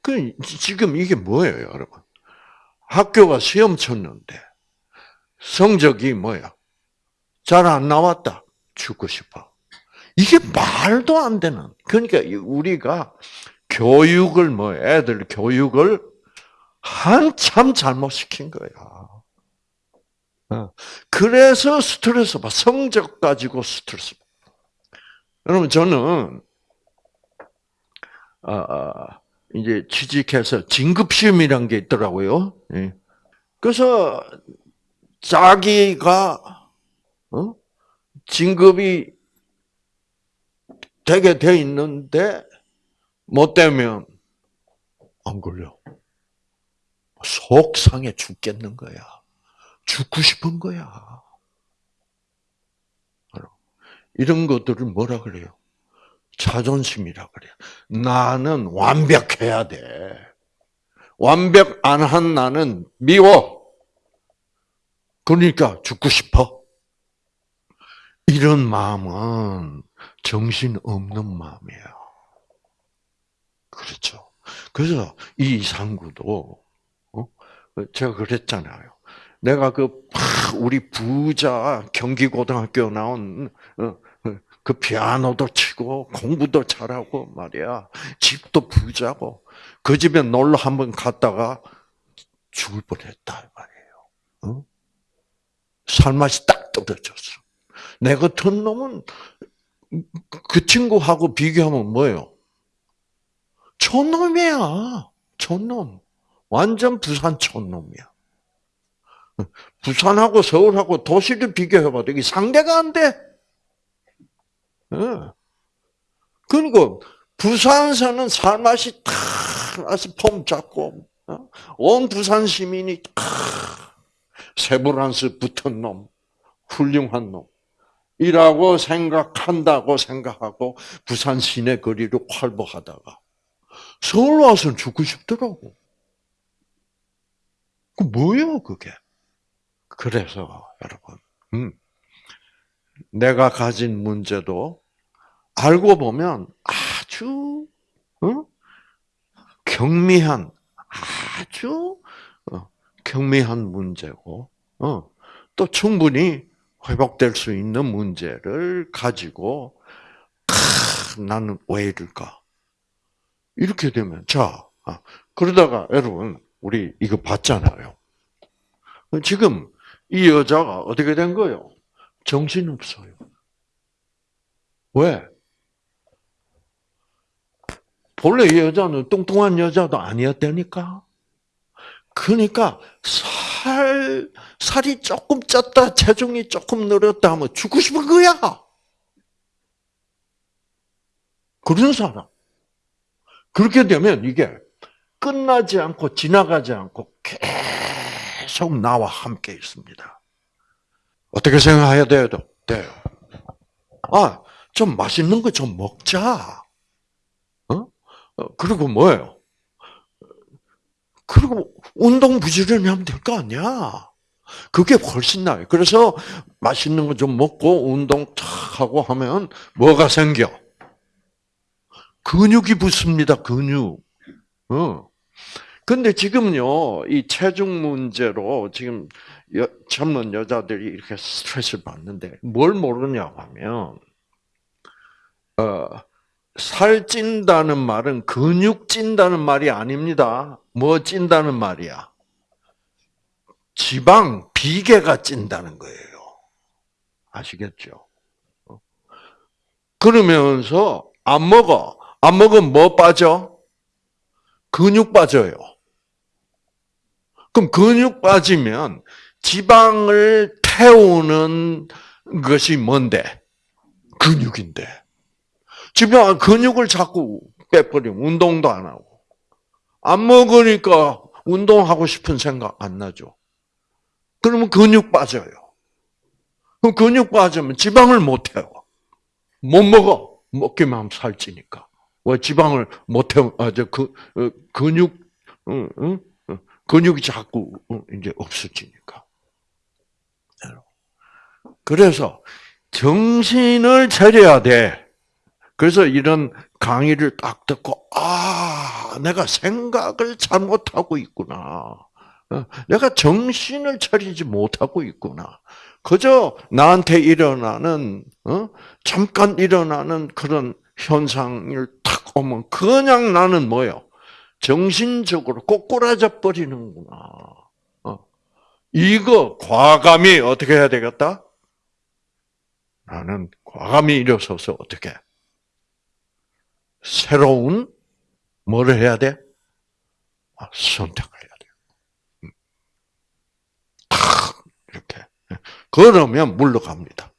그 지금 이게 뭐예요, 여러분? 학교가 시험 쳤는데 성적이 뭐야? 잘 안 나왔다. 죽고 싶어. 이게 말도 안 되는. 그러니까 우리가 교육을 뭐 애들 교육을 한참 잘못 시킨 거야. 어. 그래서 스트레스 받. 성적 가지고 스트레스. 여러분 저는 이제 취직해서 진급 시험이란 게 있더라고요. 예. 그래서 자기가 어? 진급이 되게 돼 있는데 못 되면 안 걸려. 속상해 죽겠는 거야. 죽고 싶은 거야. 이런 것들을 뭐라 그래요? 자존심이라 그래요. 나는 완벽해야 돼. 완벽 안 한 나는 미워. 그러니까 죽고 싶어. 이런 마음은 정신 없는 마음이에요. 그렇죠. 그래서 이 이상구도 어? 제가 그랬잖아요. 내가 그 우리 부자 경기고등학교 나온 어, 어, 그 피아노도 치고 공부도 잘하고 말이야. 집도 부자고 그 집에 놀러 한번 갔다가 죽을 뻔했다 말이에요. 살맛이 딱 떨어졌어. 내 같은 놈은 그 친구하고 비교하면 뭐예요? 촌놈이야. 촌놈. 완전 부산 촌놈이야. 부산하고 서울하고 도시를 비교해봐도 이게 상대가 안 돼. 그리고 부산서는 살맛이 다 아서 폼 잡고 어? 온 부산 시민이 세브란스 붙은 놈, 훌륭한 놈. 이라고 생각한다고 생각하고 부산 시내 거리를 활보하다가 서울 와서는 죽고 싶더라고. 그 뭐예요, 그게? 그래서 여러분, 음, 내가 가진 문제도 알고 보면 아주 어? 경미한 아주 어, 경미한 문제고 어, 또 충분히 회복될 수 있는 문제를 가지고 크, 나는 왜 이럴까? 이렇게 되면 자 아, 그러다가 여러분 우리 이거 봤잖아요. 지금 이 여자가 어떻게 된 거예요? 정신 없어요. 왜? 본래 이 여자는 뚱뚱한 여자도 아니었다니까. 그러니까 살 살이 조금 쪘다 체중이 조금 늘었다 하면 죽고 싶은 거야. 그런 사람. 그렇게 되면 이게 끝나지 않고 지나가지 않고 계속 나와 함께 있습니다. 어떻게 생각해야 돼요? 돼요. 아, 좀 맛있는 거 좀 먹자. 어? 어? 그리고 뭐예요? 그리고 운동 부지런히 하면 될 거 아니야. 그게 훨씬 나아요. 그래서 맛있는 거 좀 먹고 운동 탁 하고 하면 뭐가 생겨? 근육이 붙습니다. 근육. 어. 근데 지금요, 이 체중 문제로 지금 여, 젊은 여자들이 이렇게 스트레스를 받는데 뭘 모르냐 하면, 어, 살 찐다는 말은 근육 찐다는 말이 아닙니다. 뭐 찐다는 말이야? 지방, 비계가 찐다는 거예요. 아시겠죠? 어. 그러면서 안 먹어. 안 먹으면 뭐 빠져? 근육 빠져요. 그럼 근육 빠지면 지방을 태우는 것이 뭔데? 근육인데. 지방, 근육을 자꾸 빼버리면 운동도 안 하고. 안 먹으니까 운동하고 싶은 생각 안 나죠. 그러면 근육 빠져요. 그럼 근육 빠지면 지방을 못 태워. 못 먹어. 먹기만 하면 살찌니까. 왜 지방을 못 태워? 아, 저, 그, 어, 근육, 응, 응? 근육이 자꾸 이제 없어지니까. 그래서 정신을 차려야 돼. 그래서 이런 강의를 딱 듣고 아, 내가 생각을 잘못하고 있구나. 어, 내가 정신을 차리지 못하고 있구나. 그저 나한테 일어나는 어? 잠깐 일어나는 그런 현상을 탁 오면 그냥 나는 뭐요? 정신적으로 꼬꾸라져 버리는구나. 어. 이거 과감히 어떻게 해야 되겠다? 나는 과감히 일어서서 어떻게 새로운 뭐를 해야 돼? 아, 선택을 해야 돼. 음. 탁 이렇게 그러면 물러갑니다.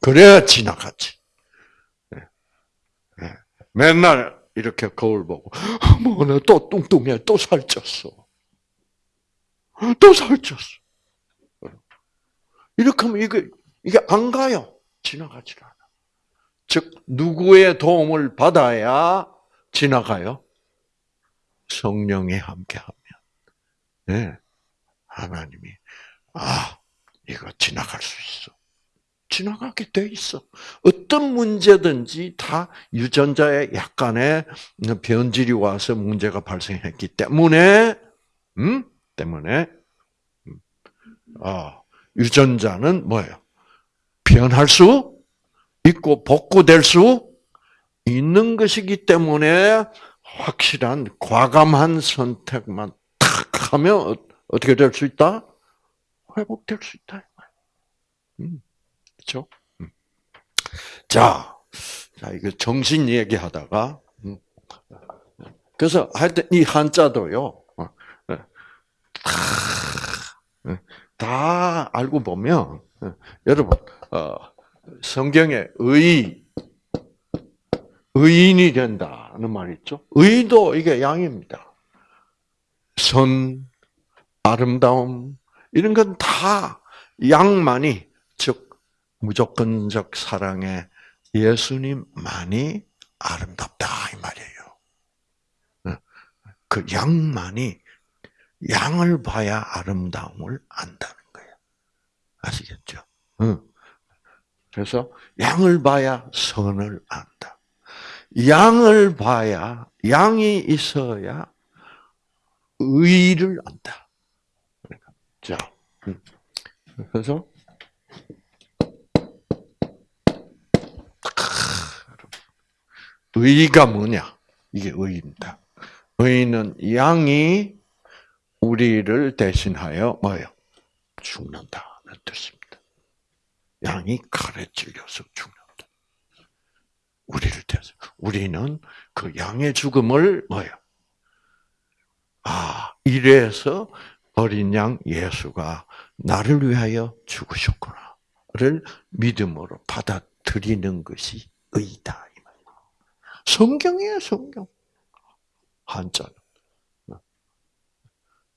그래야 지나가지. 네. 네. 맨날 이렇게 거울 보고 어머 나또 뚱뚱해 또 살쪘어 또 살쪘어 이렇게 하면 이게 이게 안 가요 지나가질 않아 즉 누구의 도움을 받아야 지나가요? 성령이 함께하면. 네. 하나님이 아 이거 지나갈 수 있어. 지나가게 돼 있어. 어떤 문제든지 다 유전자에 약간의 변질이 와서 문제가 발생했기 때문에, 음, 때문에, 음, 아, 유전자는 뭐예요? 변할 수 있고 복구될 수 있는 것이기 때문에 확실한 과감한 선택만 탁 하면 어떻게 될 수 있다? 회복될 수 있다. 음. 그렇죠? 자, 자 이거 정신 얘기하다가 음. 그래서 하여튼 이 한자도요. 어, 네. 다, 다 알고 보면 여러분 성경에 의 의인이 된다. 양이라는 말 있죠. 의도 이게 양입니다. 선, 아름다움 이런 건 다 양만이 즉 무조건적 사랑의 예수님만이 아름답다 이 말이에요. 그 양만이 양을 봐야 아름다움을 안다는 거예요. 아시겠죠? 응. 그래서 양을 봐야 선을 안다. 양을 봐야 양이 있어야 의를 안다. 자, 음. 그래서 의가 뭐냐? 이게 의입니다. 의는 양이 우리를 대신하여 뭐예요? 죽는다는 뜻입니다. 양이 칼에 찔려서 죽는다. 우리를 대신 우리는 그 양의 죽음을 뭐예요? 아 이래서 어린 양 예수가 나를 위하여 죽으셨구나를 믿음으로 받아들이는 것이 의다. 성경이에요 성경. 한자는.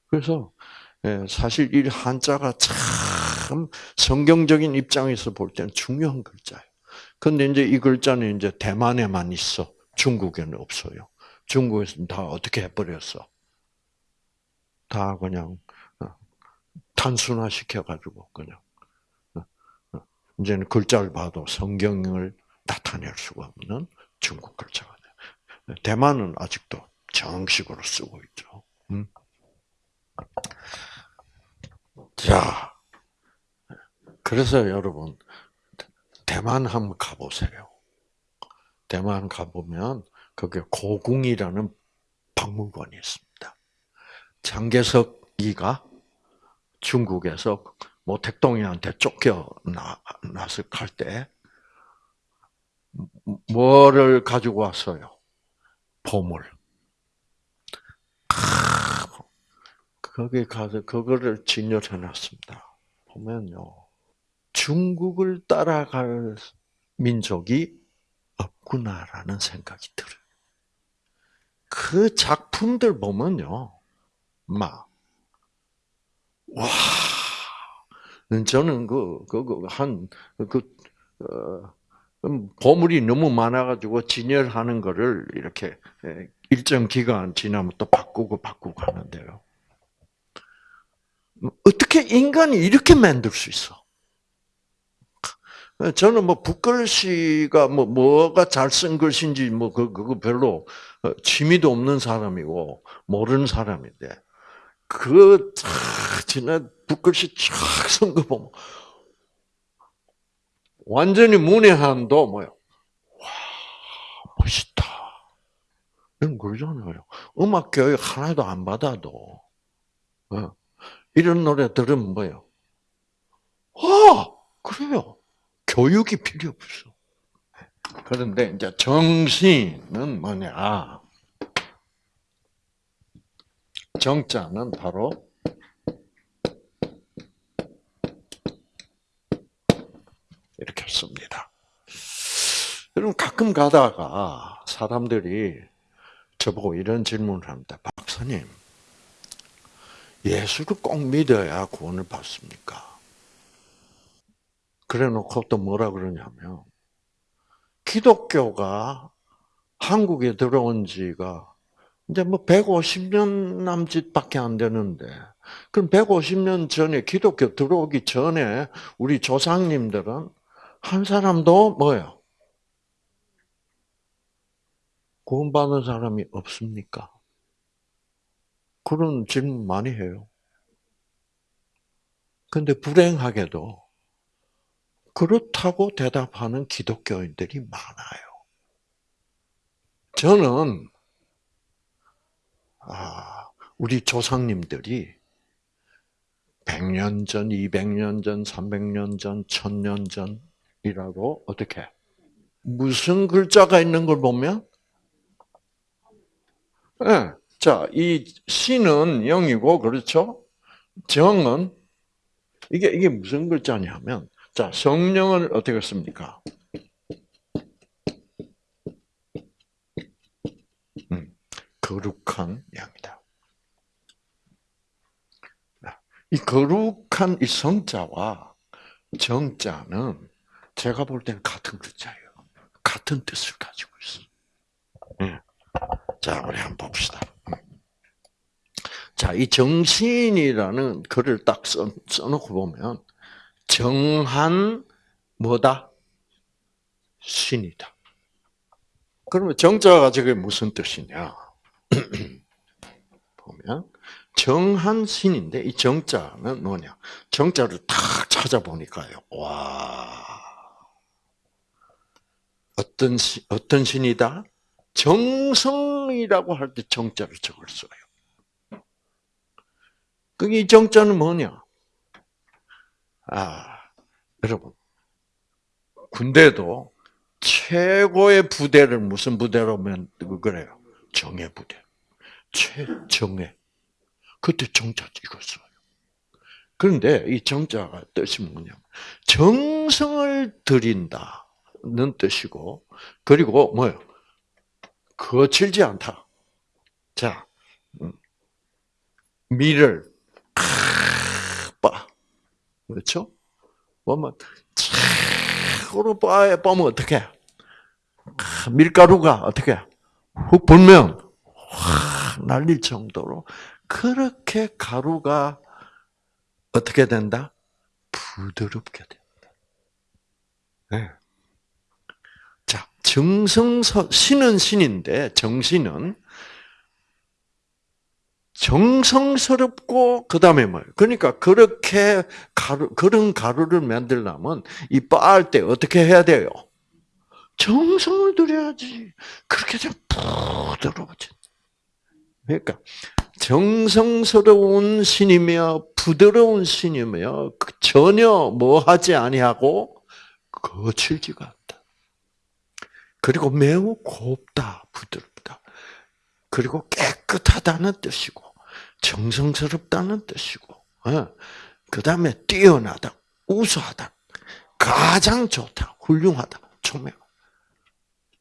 그래서 예, 사실 이 한자가 참 성경적인 입장에서 볼 때는 중요한 글자예요. 근데 이제 이 글자는 이제 대만에만 있어. 중국에는 없어요. 중국에서는 다 어떻게 해버렸어? 다 그냥 어, 단순화 시켜가지고 그냥 어, 어, 이제는 글자를 봐도 성경을 나타낼 수가 없는 중국 글자가 돼. 대만은 아직도 정식으로 쓰고 있죠. 음. 자, 그래서 여러분 대만 한번 가보세요. 대만 가보면 거기 고궁이라는 박물관이 있습니다. 장개석이가 중국에서 모택동이한테 쫓겨 나서 갈때 뭐를 가지고 왔어요? 보물. 거기 가서 그거를 진열해 놨습니다. 보면요. 중국을 따라갈 민족이 없구나라는 생각이 들어요. 그 작품들 보면요. 막, 와, 저는 그, 그, 그 한, 그, 어, 보물이 너무 많아가지고 진열하는 거를 이렇게 일정 기간 지나면 또 바꾸고 바꾸고 하는데요. 어떻게 인간이 이렇게 만들 수 있어? 저는 뭐 북글씨가 뭐 뭐가 잘 쓴 글씨인지 뭐 그, 그거 별로 어, 취미도 없는 사람이고 모르는 사람인데 그 지난 북글씨 쫙쓴 거 보면 완전히 문외한도 뭐요? 와 멋있다. 이런 그러잖아요. 음악 교육 하나도 안 받아도 어. 이런 노래 들으면 뭐요? 아 그래요. 교육이 필요 없어. 그런데 이제 정신은 뭐냐? 정자는 바로 이렇게 씁니다. 여러분 가끔 가다가 사람들이 저보고 이런 질문을 합니다. 박사님, 예수를 꼭 믿어야 구원을 받습니까? 그래 놓고 또 뭐라 그러냐면, 기독교가 한국에 들어온 지가 이제 뭐 150년 남짓밖에 안 되는데, 그럼 150년 전에 기독교 들어오기 전에 우리 조상님들은 한 사람도 뭐예요? 구원받은 사람이 없습니까? 그런 질문 많이 해요. 근데 불행하게도 그렇다고 대답하는 기독교인들이 많아요. 저는 아, 우리 조상님들이 100년 전, 200년 전, 300년 전, 1000년 전이라고 어떻게 무슨 글자가 있는 걸 보면 네. 자, 이 신은 영이고 그렇죠? 정은 이게 이게 무슨 글자냐면 자, 성령을 어떻게 씁니까? 거룩한 양이다. 이 거룩한 이 성자와 정자는 제가 볼 때는 같은 글자예요. 같은 뜻을 가지고 있어. 예. 자, 우리 한번 봅시다. 자, 이 정신이라는 글을 딱 써, 써놓고 보면, 정한, 뭐다? 신이다. 그러면 정자가 저게 무슨 뜻이냐? 보면, 정한 신인데, 이 정자는 뭐냐? 정자를 탁 찾아보니까요. 와. 어떤 신, 어떤 신이다? 정성이라고 할 때 정자를 적을 써요. 그게 이 정자는 뭐냐? 아, 여러분. 군대도 최고의 부대를 무슨 부대로 면 그래요? 정예 부대. 최정예. 그때 정자 찍었어요. 그런데 이 정자가 뜻이 뭐냐? 정성을 들인다는 뜻이고, 그리고 뭐요? 거칠지 않다. 자, 음. 빠 그렇죠? 보면 빠 빠면 어떻게? 밀가루가 어떻게? 훅 불면 확 날릴 정도로 그렇게 가루가 어떻게 된다? 부드럽게 된다. 네. 자, 정성서, 신은 신인데, 정신은 정성스럽고, 그 다음에 뭐예요? 그러니까, 그렇게 가루, 그런 가루를 만들려면, 이 빻을 때 어떻게 해야 돼요? 정성을 들여야지. 그렇게 좀 부드러워져. 그러니까, 정성스러운 신이며, 부드러운 신이며, 그 전혀 뭐 하지 아니하고, 거칠지가 않다. 그리고 매우 곱다, 부드럽다. 그리고 깨끗하다는 뜻이고, 정성스럽다는 뜻이고, 어. 그 다음에 뛰어나다, 우수하다, 가장 좋다, 훌륭하다, 총명.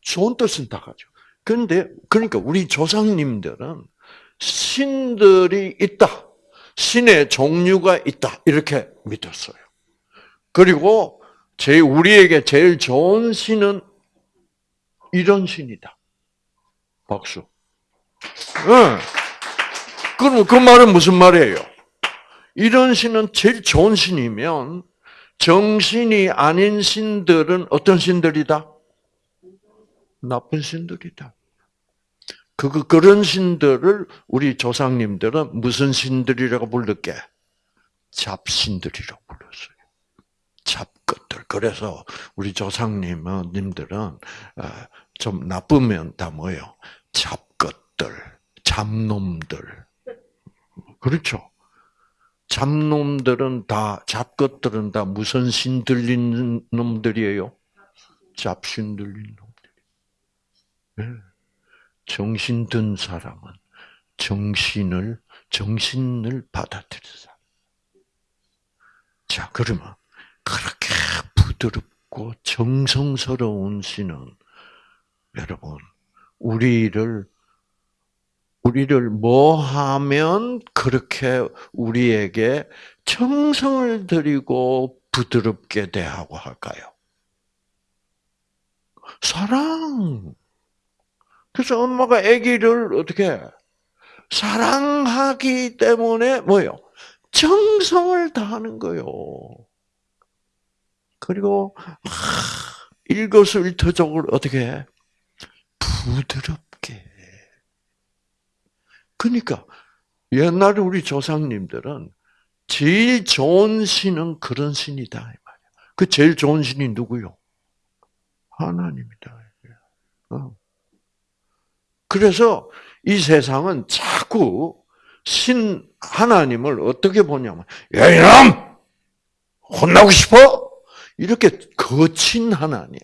좋은 뜻은 다 가죠. 그런데, 그러니까 우리 조상님들은 신들이 있다. 신의 종류가 있다. 이렇게 믿었어요. 그리고 제 우리에게 제일 좋은 신은 이런 신이다. 박수. 네. 그럼 그 말은 무슨 말이에요? 이런 신은 제일 좋은 신이면 정신이 아닌 신들은 어떤 신들이다? 나쁜 신들이다. 그, 그런 신들을 우리 조상님들은 무슨 신들이라고 불렀게? 잡신들이라고 불렀어요. 잡것들. 그래서 우리 조상님들은 어, 좀 나쁘면 다 뭐예요? 잡것들, 잡놈들. 그렇죠? 잡놈들은 다, 잡것들은 다 무슨 신 들린 놈들이에요? 잡신 들린 놈들. 네. 정신 든 사람은 정신을, 정신을 받아들인 사람. 자, 그러면, 그렇게 부드럽고 정성스러운 신은, 여러분, 우리를 우리를 뭐 하면 그렇게 우리에게 정성을 들이고 부드럽게 대하고 할까요? 사랑. 그래서 엄마가 아기를 어떻게 사랑하기 때문에 뭐요? 정성을 다하는 거요. 그리고 일거수일투족을 어떻게 해? 부드럽게. 그러니까 옛날에 우리 조상님들은 제일 좋은 신은 그런 신이다 이 말이야. 그 제일 좋은 신이 누구요? 하나님이다. 어. 그래서 이 세상은 자꾸 신 하나님을 어떻게 보냐면 야 이놈 혼나고 싶어 이렇게 거친 하나님,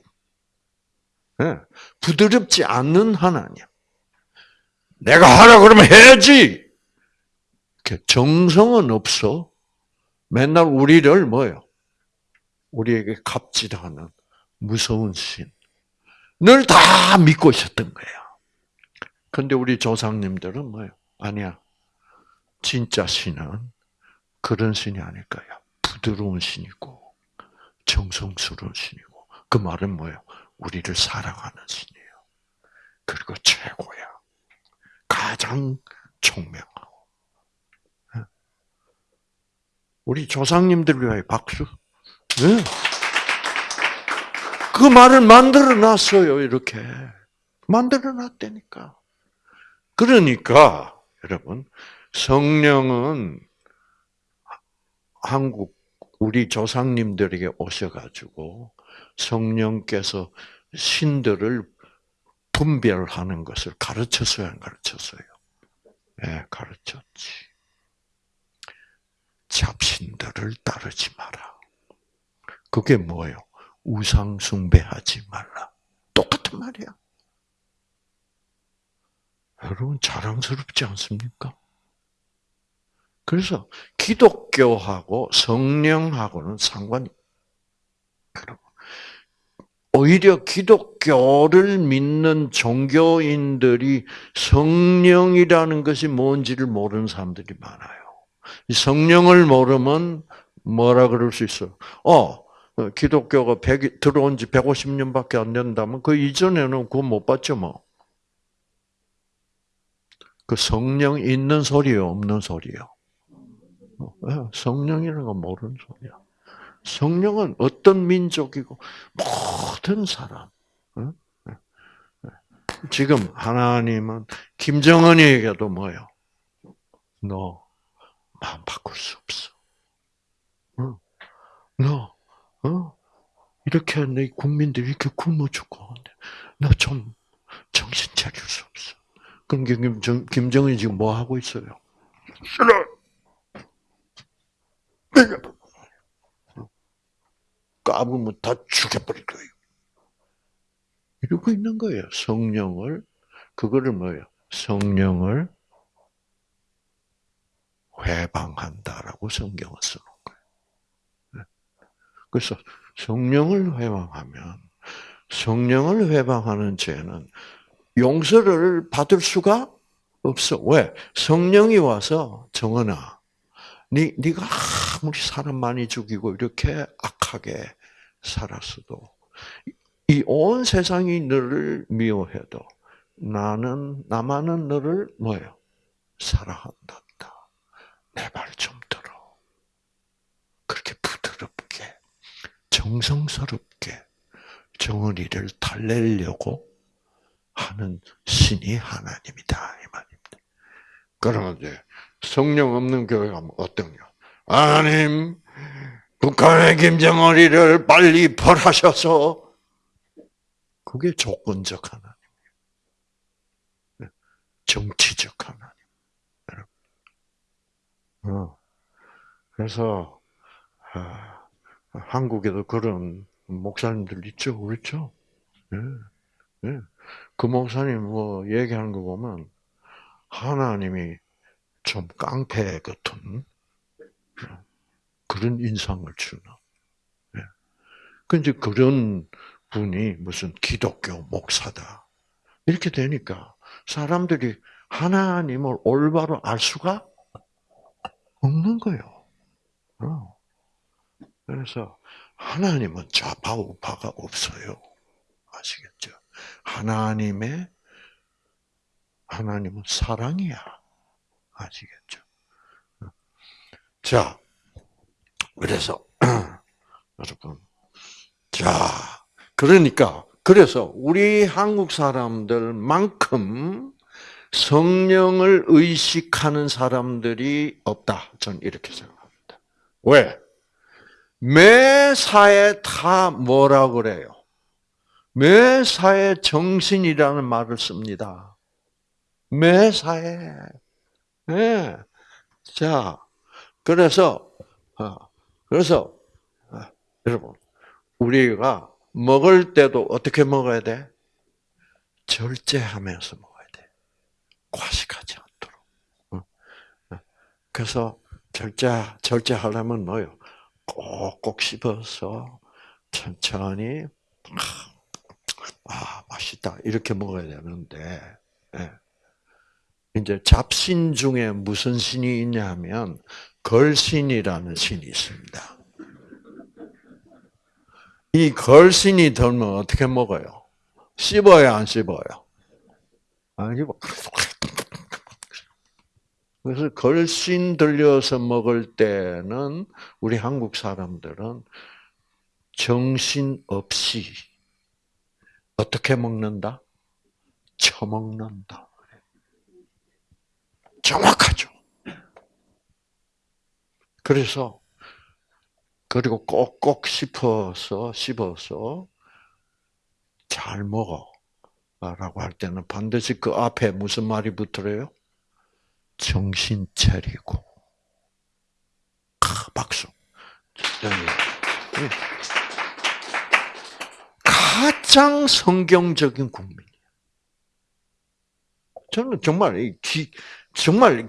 네. 부드럽지 않는 하나님. 내가 하라 그러면 해야지. 정성은 없어. 맨날 우리를 뭐요? 우리에게 갑질하는 무서운 신. 늘 다 믿고 있었던 거예요. 근데 우리 조상님들은 뭐예요? 아니야. 진짜 신은 그런 신이 아닐 거야. 부드러운 신이고, 정성스러운 신이고. 그 말은 뭐예요? 우리를 사랑하는 신이에요. 그리고 최고야. 가장 총명하고. 예. 우리 조상님들 위하여 박수. 네. 그 말을 만들어 놨어요, 이렇게. 만들어 놨다니까. 그러니까, 여러분, 성령은 한국, 우리 조상님들에게 오셔가지고 성령께서 신들을 분별하는 것을 가르쳤어요, 안 가르쳤어요? 예, 네, 가르쳤지. 잡신들을 따르지 마라. 그게 뭐예요? 우상 숭배하지 말라. 똑같은 말이야. 여러분 자랑스럽지 않습니까? 그래서 기독교하고 성령하고는 상관이 여러분 오히려 기독교를 믿는 종교인들이 성령이라는 것이 뭔지를 모르는 사람들이 많아요. 성령을 모르면 뭐라 그럴 수 있어? 어, 기독교가 100, 들어온 지 150년밖에 안 된다면 그 이전에는 그거 못 봤죠, 뭐. 그 성령 있는 소리요, 없는 소리요? 어, 성령이라는 건 모르는 소리야. 성령은 어떤 민족이고 모든 사람. 지금 하나님은 김정은이에게도 뭐요? 너 마음 바꿀 수 없어. 너 어? 이렇게 내 국민들이 이렇게 굶어 죽고 너좀 정신 차릴 수 없어. 그럼 김정, 김정은이 지금 뭐 하고 있어요? 싫어. 내가 까불면 다 죽여버릴 거예요. 이러고 있는 거예요. 성령을 그거를 뭐예요? 성령을 회방한다라고 성경을 쓰는 거예요. 네. 그래서 성령을 회방하면 성령을 회방하는 죄는 용서를 받을 수가 없어. 왜? 성령이 와서 정은아, 네, 네가 아무리 사람 많이 죽이고 이렇게 악하게 살았어도 이 온 세상이 너를 미워해도 나는 나만은 너를 뭐예요? 사랑한다. 내 말 좀 들어. 그렇게 부드럽게 정성스럽게 정은이를 달래려고 하는 신이 하나님이다 이 말입니다. 그러면 이제 성령 없는 교회가 어떤요? 하나님 북한의 김정은이를 빨리 벌하셔서 그게 조건적 하나님이에요. 정치적 하나님. 어. 그래서 아, 한국에도 그런 목사님들 있죠, 그렇죠? 예, 예. 그 목사님 뭐 얘기하는 거 보면 하나님이 좀 깡패 같은 그런 인상을 주는. 예. 그 그런 분이 무슨 기독교 목사다 이렇게 되니까 사람들이 하나님을 올바로 알 수가 없는 거예요. 어. 그래서 하나님은 좌파 우파가 없어요. 아시겠죠? 하나님의 하나님은 사랑이야. 아시겠죠? 자, 그래서 여러분, 자, 그러니까 그래서 우리 한국 사람들만큼 성령을 의식하는 사람들이 없다. 저는 이렇게 생각합니다. 왜? 매사에 다 뭐라 그래요? 매사에 정신이라는 말을 씁니다. 매사에. 네. 자, 그래서, 어, 그래서, 어, 여러분, 우리가 먹을 때도 어떻게 먹어야 돼? 절제하면서 먹어. 과식하지 않도록. 어? 어. 그래서 절제 절제하려면 뭐요? 꼭꼭 씹어서 천천히 아 맛있다 이렇게 먹어야 되는데 예. 이제 잡신 중에 무슨 신이 있냐면 걸신이라는 신이 있습니다. 이 걸신이 들면 어떻게 먹어요? 씹어요, 안 씹어요? 안 씹어. 그래서 걸신 들려서 먹을 때는 우리 한국 사람들은 정신 없이 어떻게 먹는다? 처먹는다. 정확하죠. 그래서 그리고 꼭꼭 씹어서 씹어서 잘 먹어. 라고 할 때는 반드시 그 앞에 무슨 말이 붙어요? 정신 차리고. 아, 박수. 가장 성경적인 국민이에요. 저는 정말 기, 정말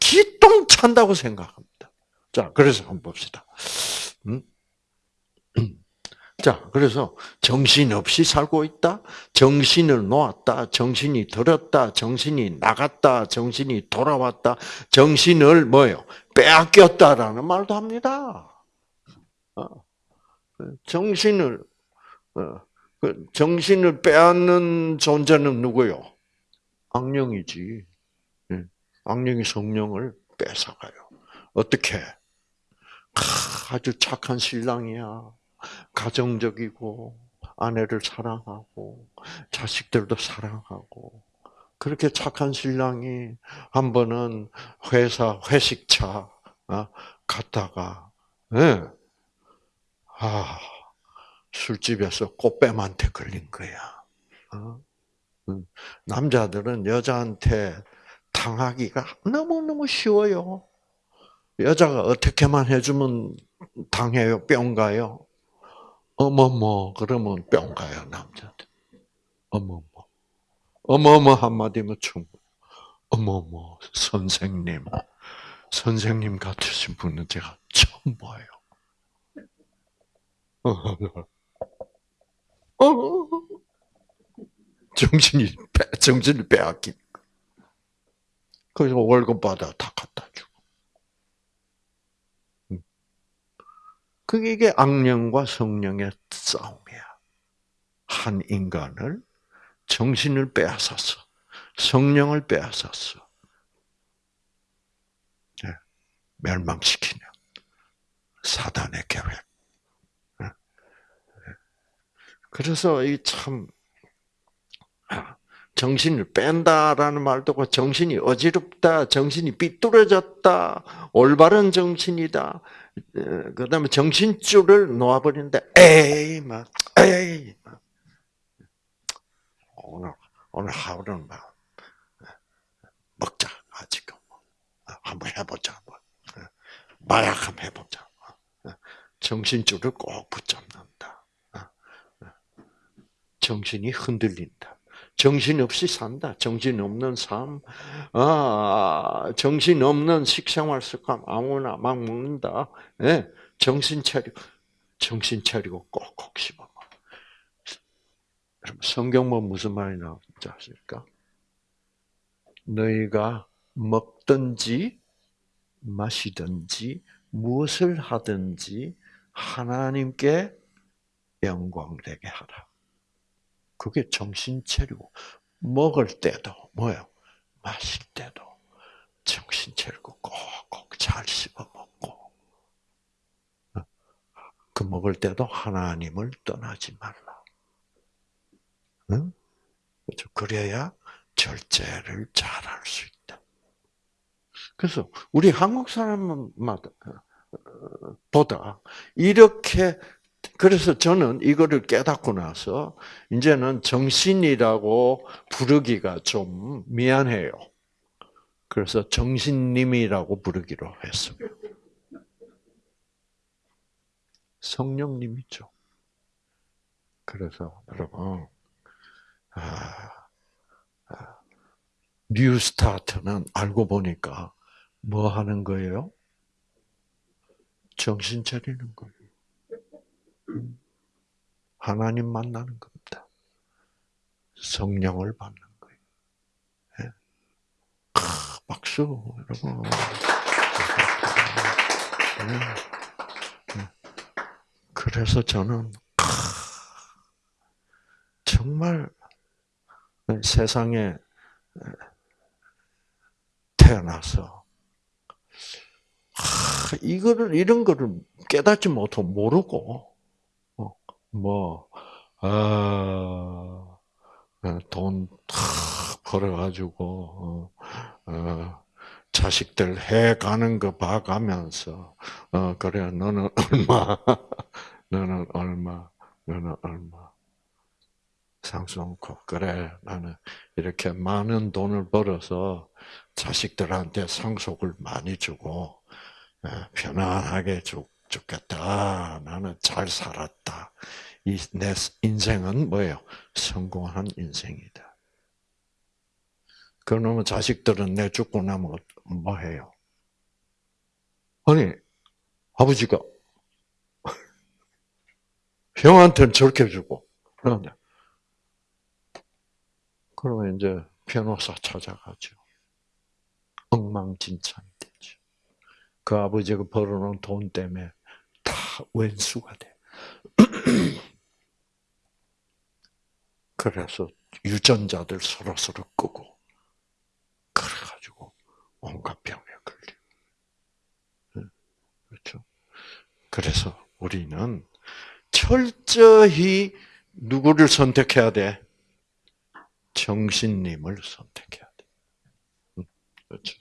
기똥 찬다고 생각합니다. 자, 그래서 한번 봅시다. 음? 자, 그래서 정신 없이 살고 있다, 정신을 놓았다, 정신이 들었다, 정신이 나갔다, 정신이 돌아왔다, 정신을 뭐요? 빼앗겼다라는 말도 합니다. 어. 정신을 어, 그 정신을 빼앗는 존재는 누구요? 악령이지. 예. 악령이 성령을 뺏어가요. 어떻게? 아주 착한 신랑이야. 가정적이고 아내를 사랑하고 자식들도 사랑하고 그렇게 착한 신랑이 한 번은 회사 회식차 어, 갔다가 네. 아 술집에서 꽃뱀한테 걸린 거야. 어? 남자들은 여자한테 당하기가 너무너무 쉬워요. 여자가 어떻게만 해주면 당해요? 뿅 가요? 어머머, 그러면 뿅 가요, 남자들. 어머머. 어머머 한마디면 충분. 어머머, 선생님. 선생님 같으신 분은 제가 처음 봐요. 어, 정신이, 정신을 빼앗긴. 그래서 월급 받아 다 갖다 주고. 그게 이게 악령과 성령의 싸움이야. 한 인간을 정신을 빼앗았어. 성령을 빼앗았어. 네. 멸망시키는 사단의 계획. 네. 그래서 이 참, 아, 정신을 뺀다라는 말도 고 정신이 어지럽다, 정신이 삐뚤어졌다, 올바른 정신이다. 그 다음에 정신줄을 놓아버리는데, 에이, 막, 에이. 막. 오늘, 오늘 하루는 막, 먹자, 아직. 한번 해보자. 뭐. 마약 한번 해보자. 정신줄을 꼭 붙잡는다. 정신이 흔들린다. 정신 없이 산다. 정신 없는 삶, 아, 정신 없는 식생활 습관 아무나 막 먹는다. 예, 정신 차리고, 정신 차리고 꼭꼭 씹어. 여러분, 성경 뭐 무슨 말이 나오는지 아십니까? 너희가 먹든지 마시든지 무엇을 하든지 하나님께 영광되게 하라. 그게 정신 차리고 먹을 때도 뭐요? 마실 때도 정신 차리고 꼭꼭 잘 씹어 먹고 그 먹을 때도 하나님을 떠나지 말라. 응? 그래야 절제를 잘 할 수 있다. 그래서 우리 한국 사람마다 어, 보다 이렇게 그래서 저는 이거를 깨닫고 나서 이제는 정신이라고 부르기가 좀 미안해요. 그래서 정신님이라고 부르기로 했습니다. 성령님이죠. 그래서 여러분, 아, 아, 뉴스타트는 알고 보니까 뭐 하는 거예요? 정신 차리는 거예요. 하나님 만나는 겁니다. 성령을 받는 거예요. 예. 박수, 여러분. 네. 네. 그래서 저는 정말 세상에 태어나서 이거를 이런 거를 깨닫지 못하고 모르고 어, 뭐 아, 돈 벌어가지고 어, 어, 자식들 해 가는 거 봐가면서 어 그래 너는 얼마 너는 얼마 너는 얼마 상수놓고 그래 나는 이렇게 많은 돈을 벌어서 자식들한테 상속을 많이 주고 편안하게 죽, 죽겠다. 나는 잘 살았다. 이내 인생은 뭐예요? 성공한 인생이다. 그러면 자식들은 내 죽고 나면 뭐 해요? 아니 아버지가 형한테는 저렇게 주고 그런데 그러면 이제 변호사 찾아가죠. 엉망진창이 되죠. 그 아버지가 벌어놓은 돈 때문에 다 왼수가 돼. 그래서 유전자들 서로 서로 끄고 그래가지고 온갖 병에 걸리고 그렇죠. 그래서 우리는 철저히 누구를 선택해야 돼? 정신님을 선택해야 돼. 그렇죠.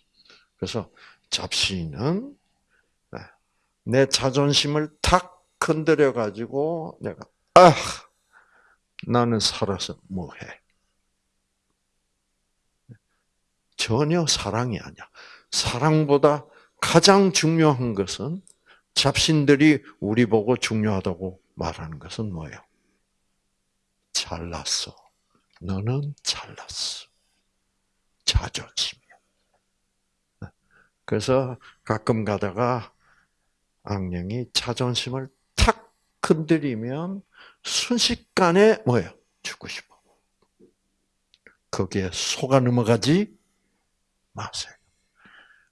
그래서 잡신은 네, 내 자존심을 탁 건드려 가지고 내가 아 나는 살아서 뭐해? 전혀 사랑이 아니야. 사랑보다 가장 중요한 것은 잡신들이 우리 보고 중요하다고 말하는 것은 뭐예요? 잘났어. 너는 잘났어. 자존심이야. 그래서 가끔 가다가 악령이 자존심을 탁 건드리면 순식간에 뭐예요? 죽고 싶어. 거기에 속아 넘어가지 마세요.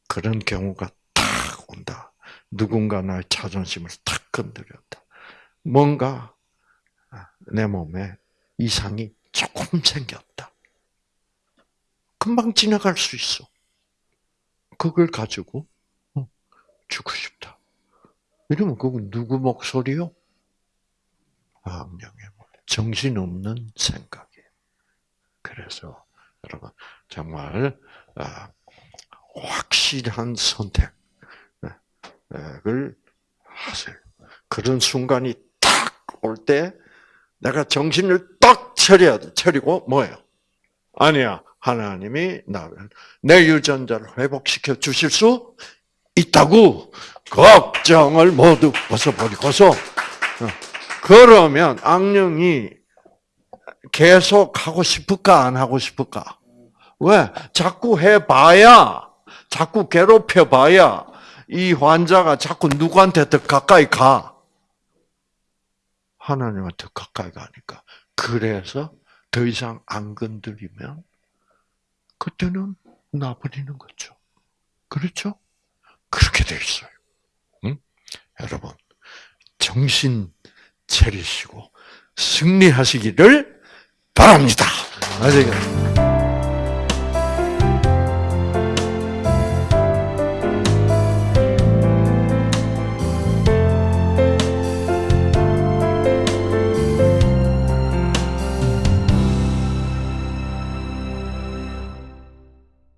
그런 경우가 탁 온다. 누군가 나의 자존심을 탁 건드렸다. 뭔가 내 몸에 이상이 조금 생겼다. 금방 지나갈 수 있어. 그걸 가지고 어, 죽고 싶다. 이러면 그건 누구 목소리요? 악령의 정신없는 생각이에요. 그래서 여러분 정말 아, 확실한 선택을 하세요. 그런 순간이 딱올때 내가 정신을 딱 차려야 돼. 차리고 뭐예요? 아니야. 하나님이 나를 내 유전자를 회복시켜 주실 수 있다고 걱정을 모두 벗어버리고서 어, 그러면 악령이 계속 하고 싶을까 안 하고 싶을까? 왜? 자꾸 해봐야 자꾸 괴롭혀봐야 이 환자가 자꾸 누구한테 더 가까이 가. 하나님한테 가까이 가니까. 그래서 더 이상 안 건드리면 그때는 나버리는 거죠. 그렇죠? 그렇게 돼 있어요. 응? 여러분, 정신 차리시고 승리하시기를 바랍니다. 아시겠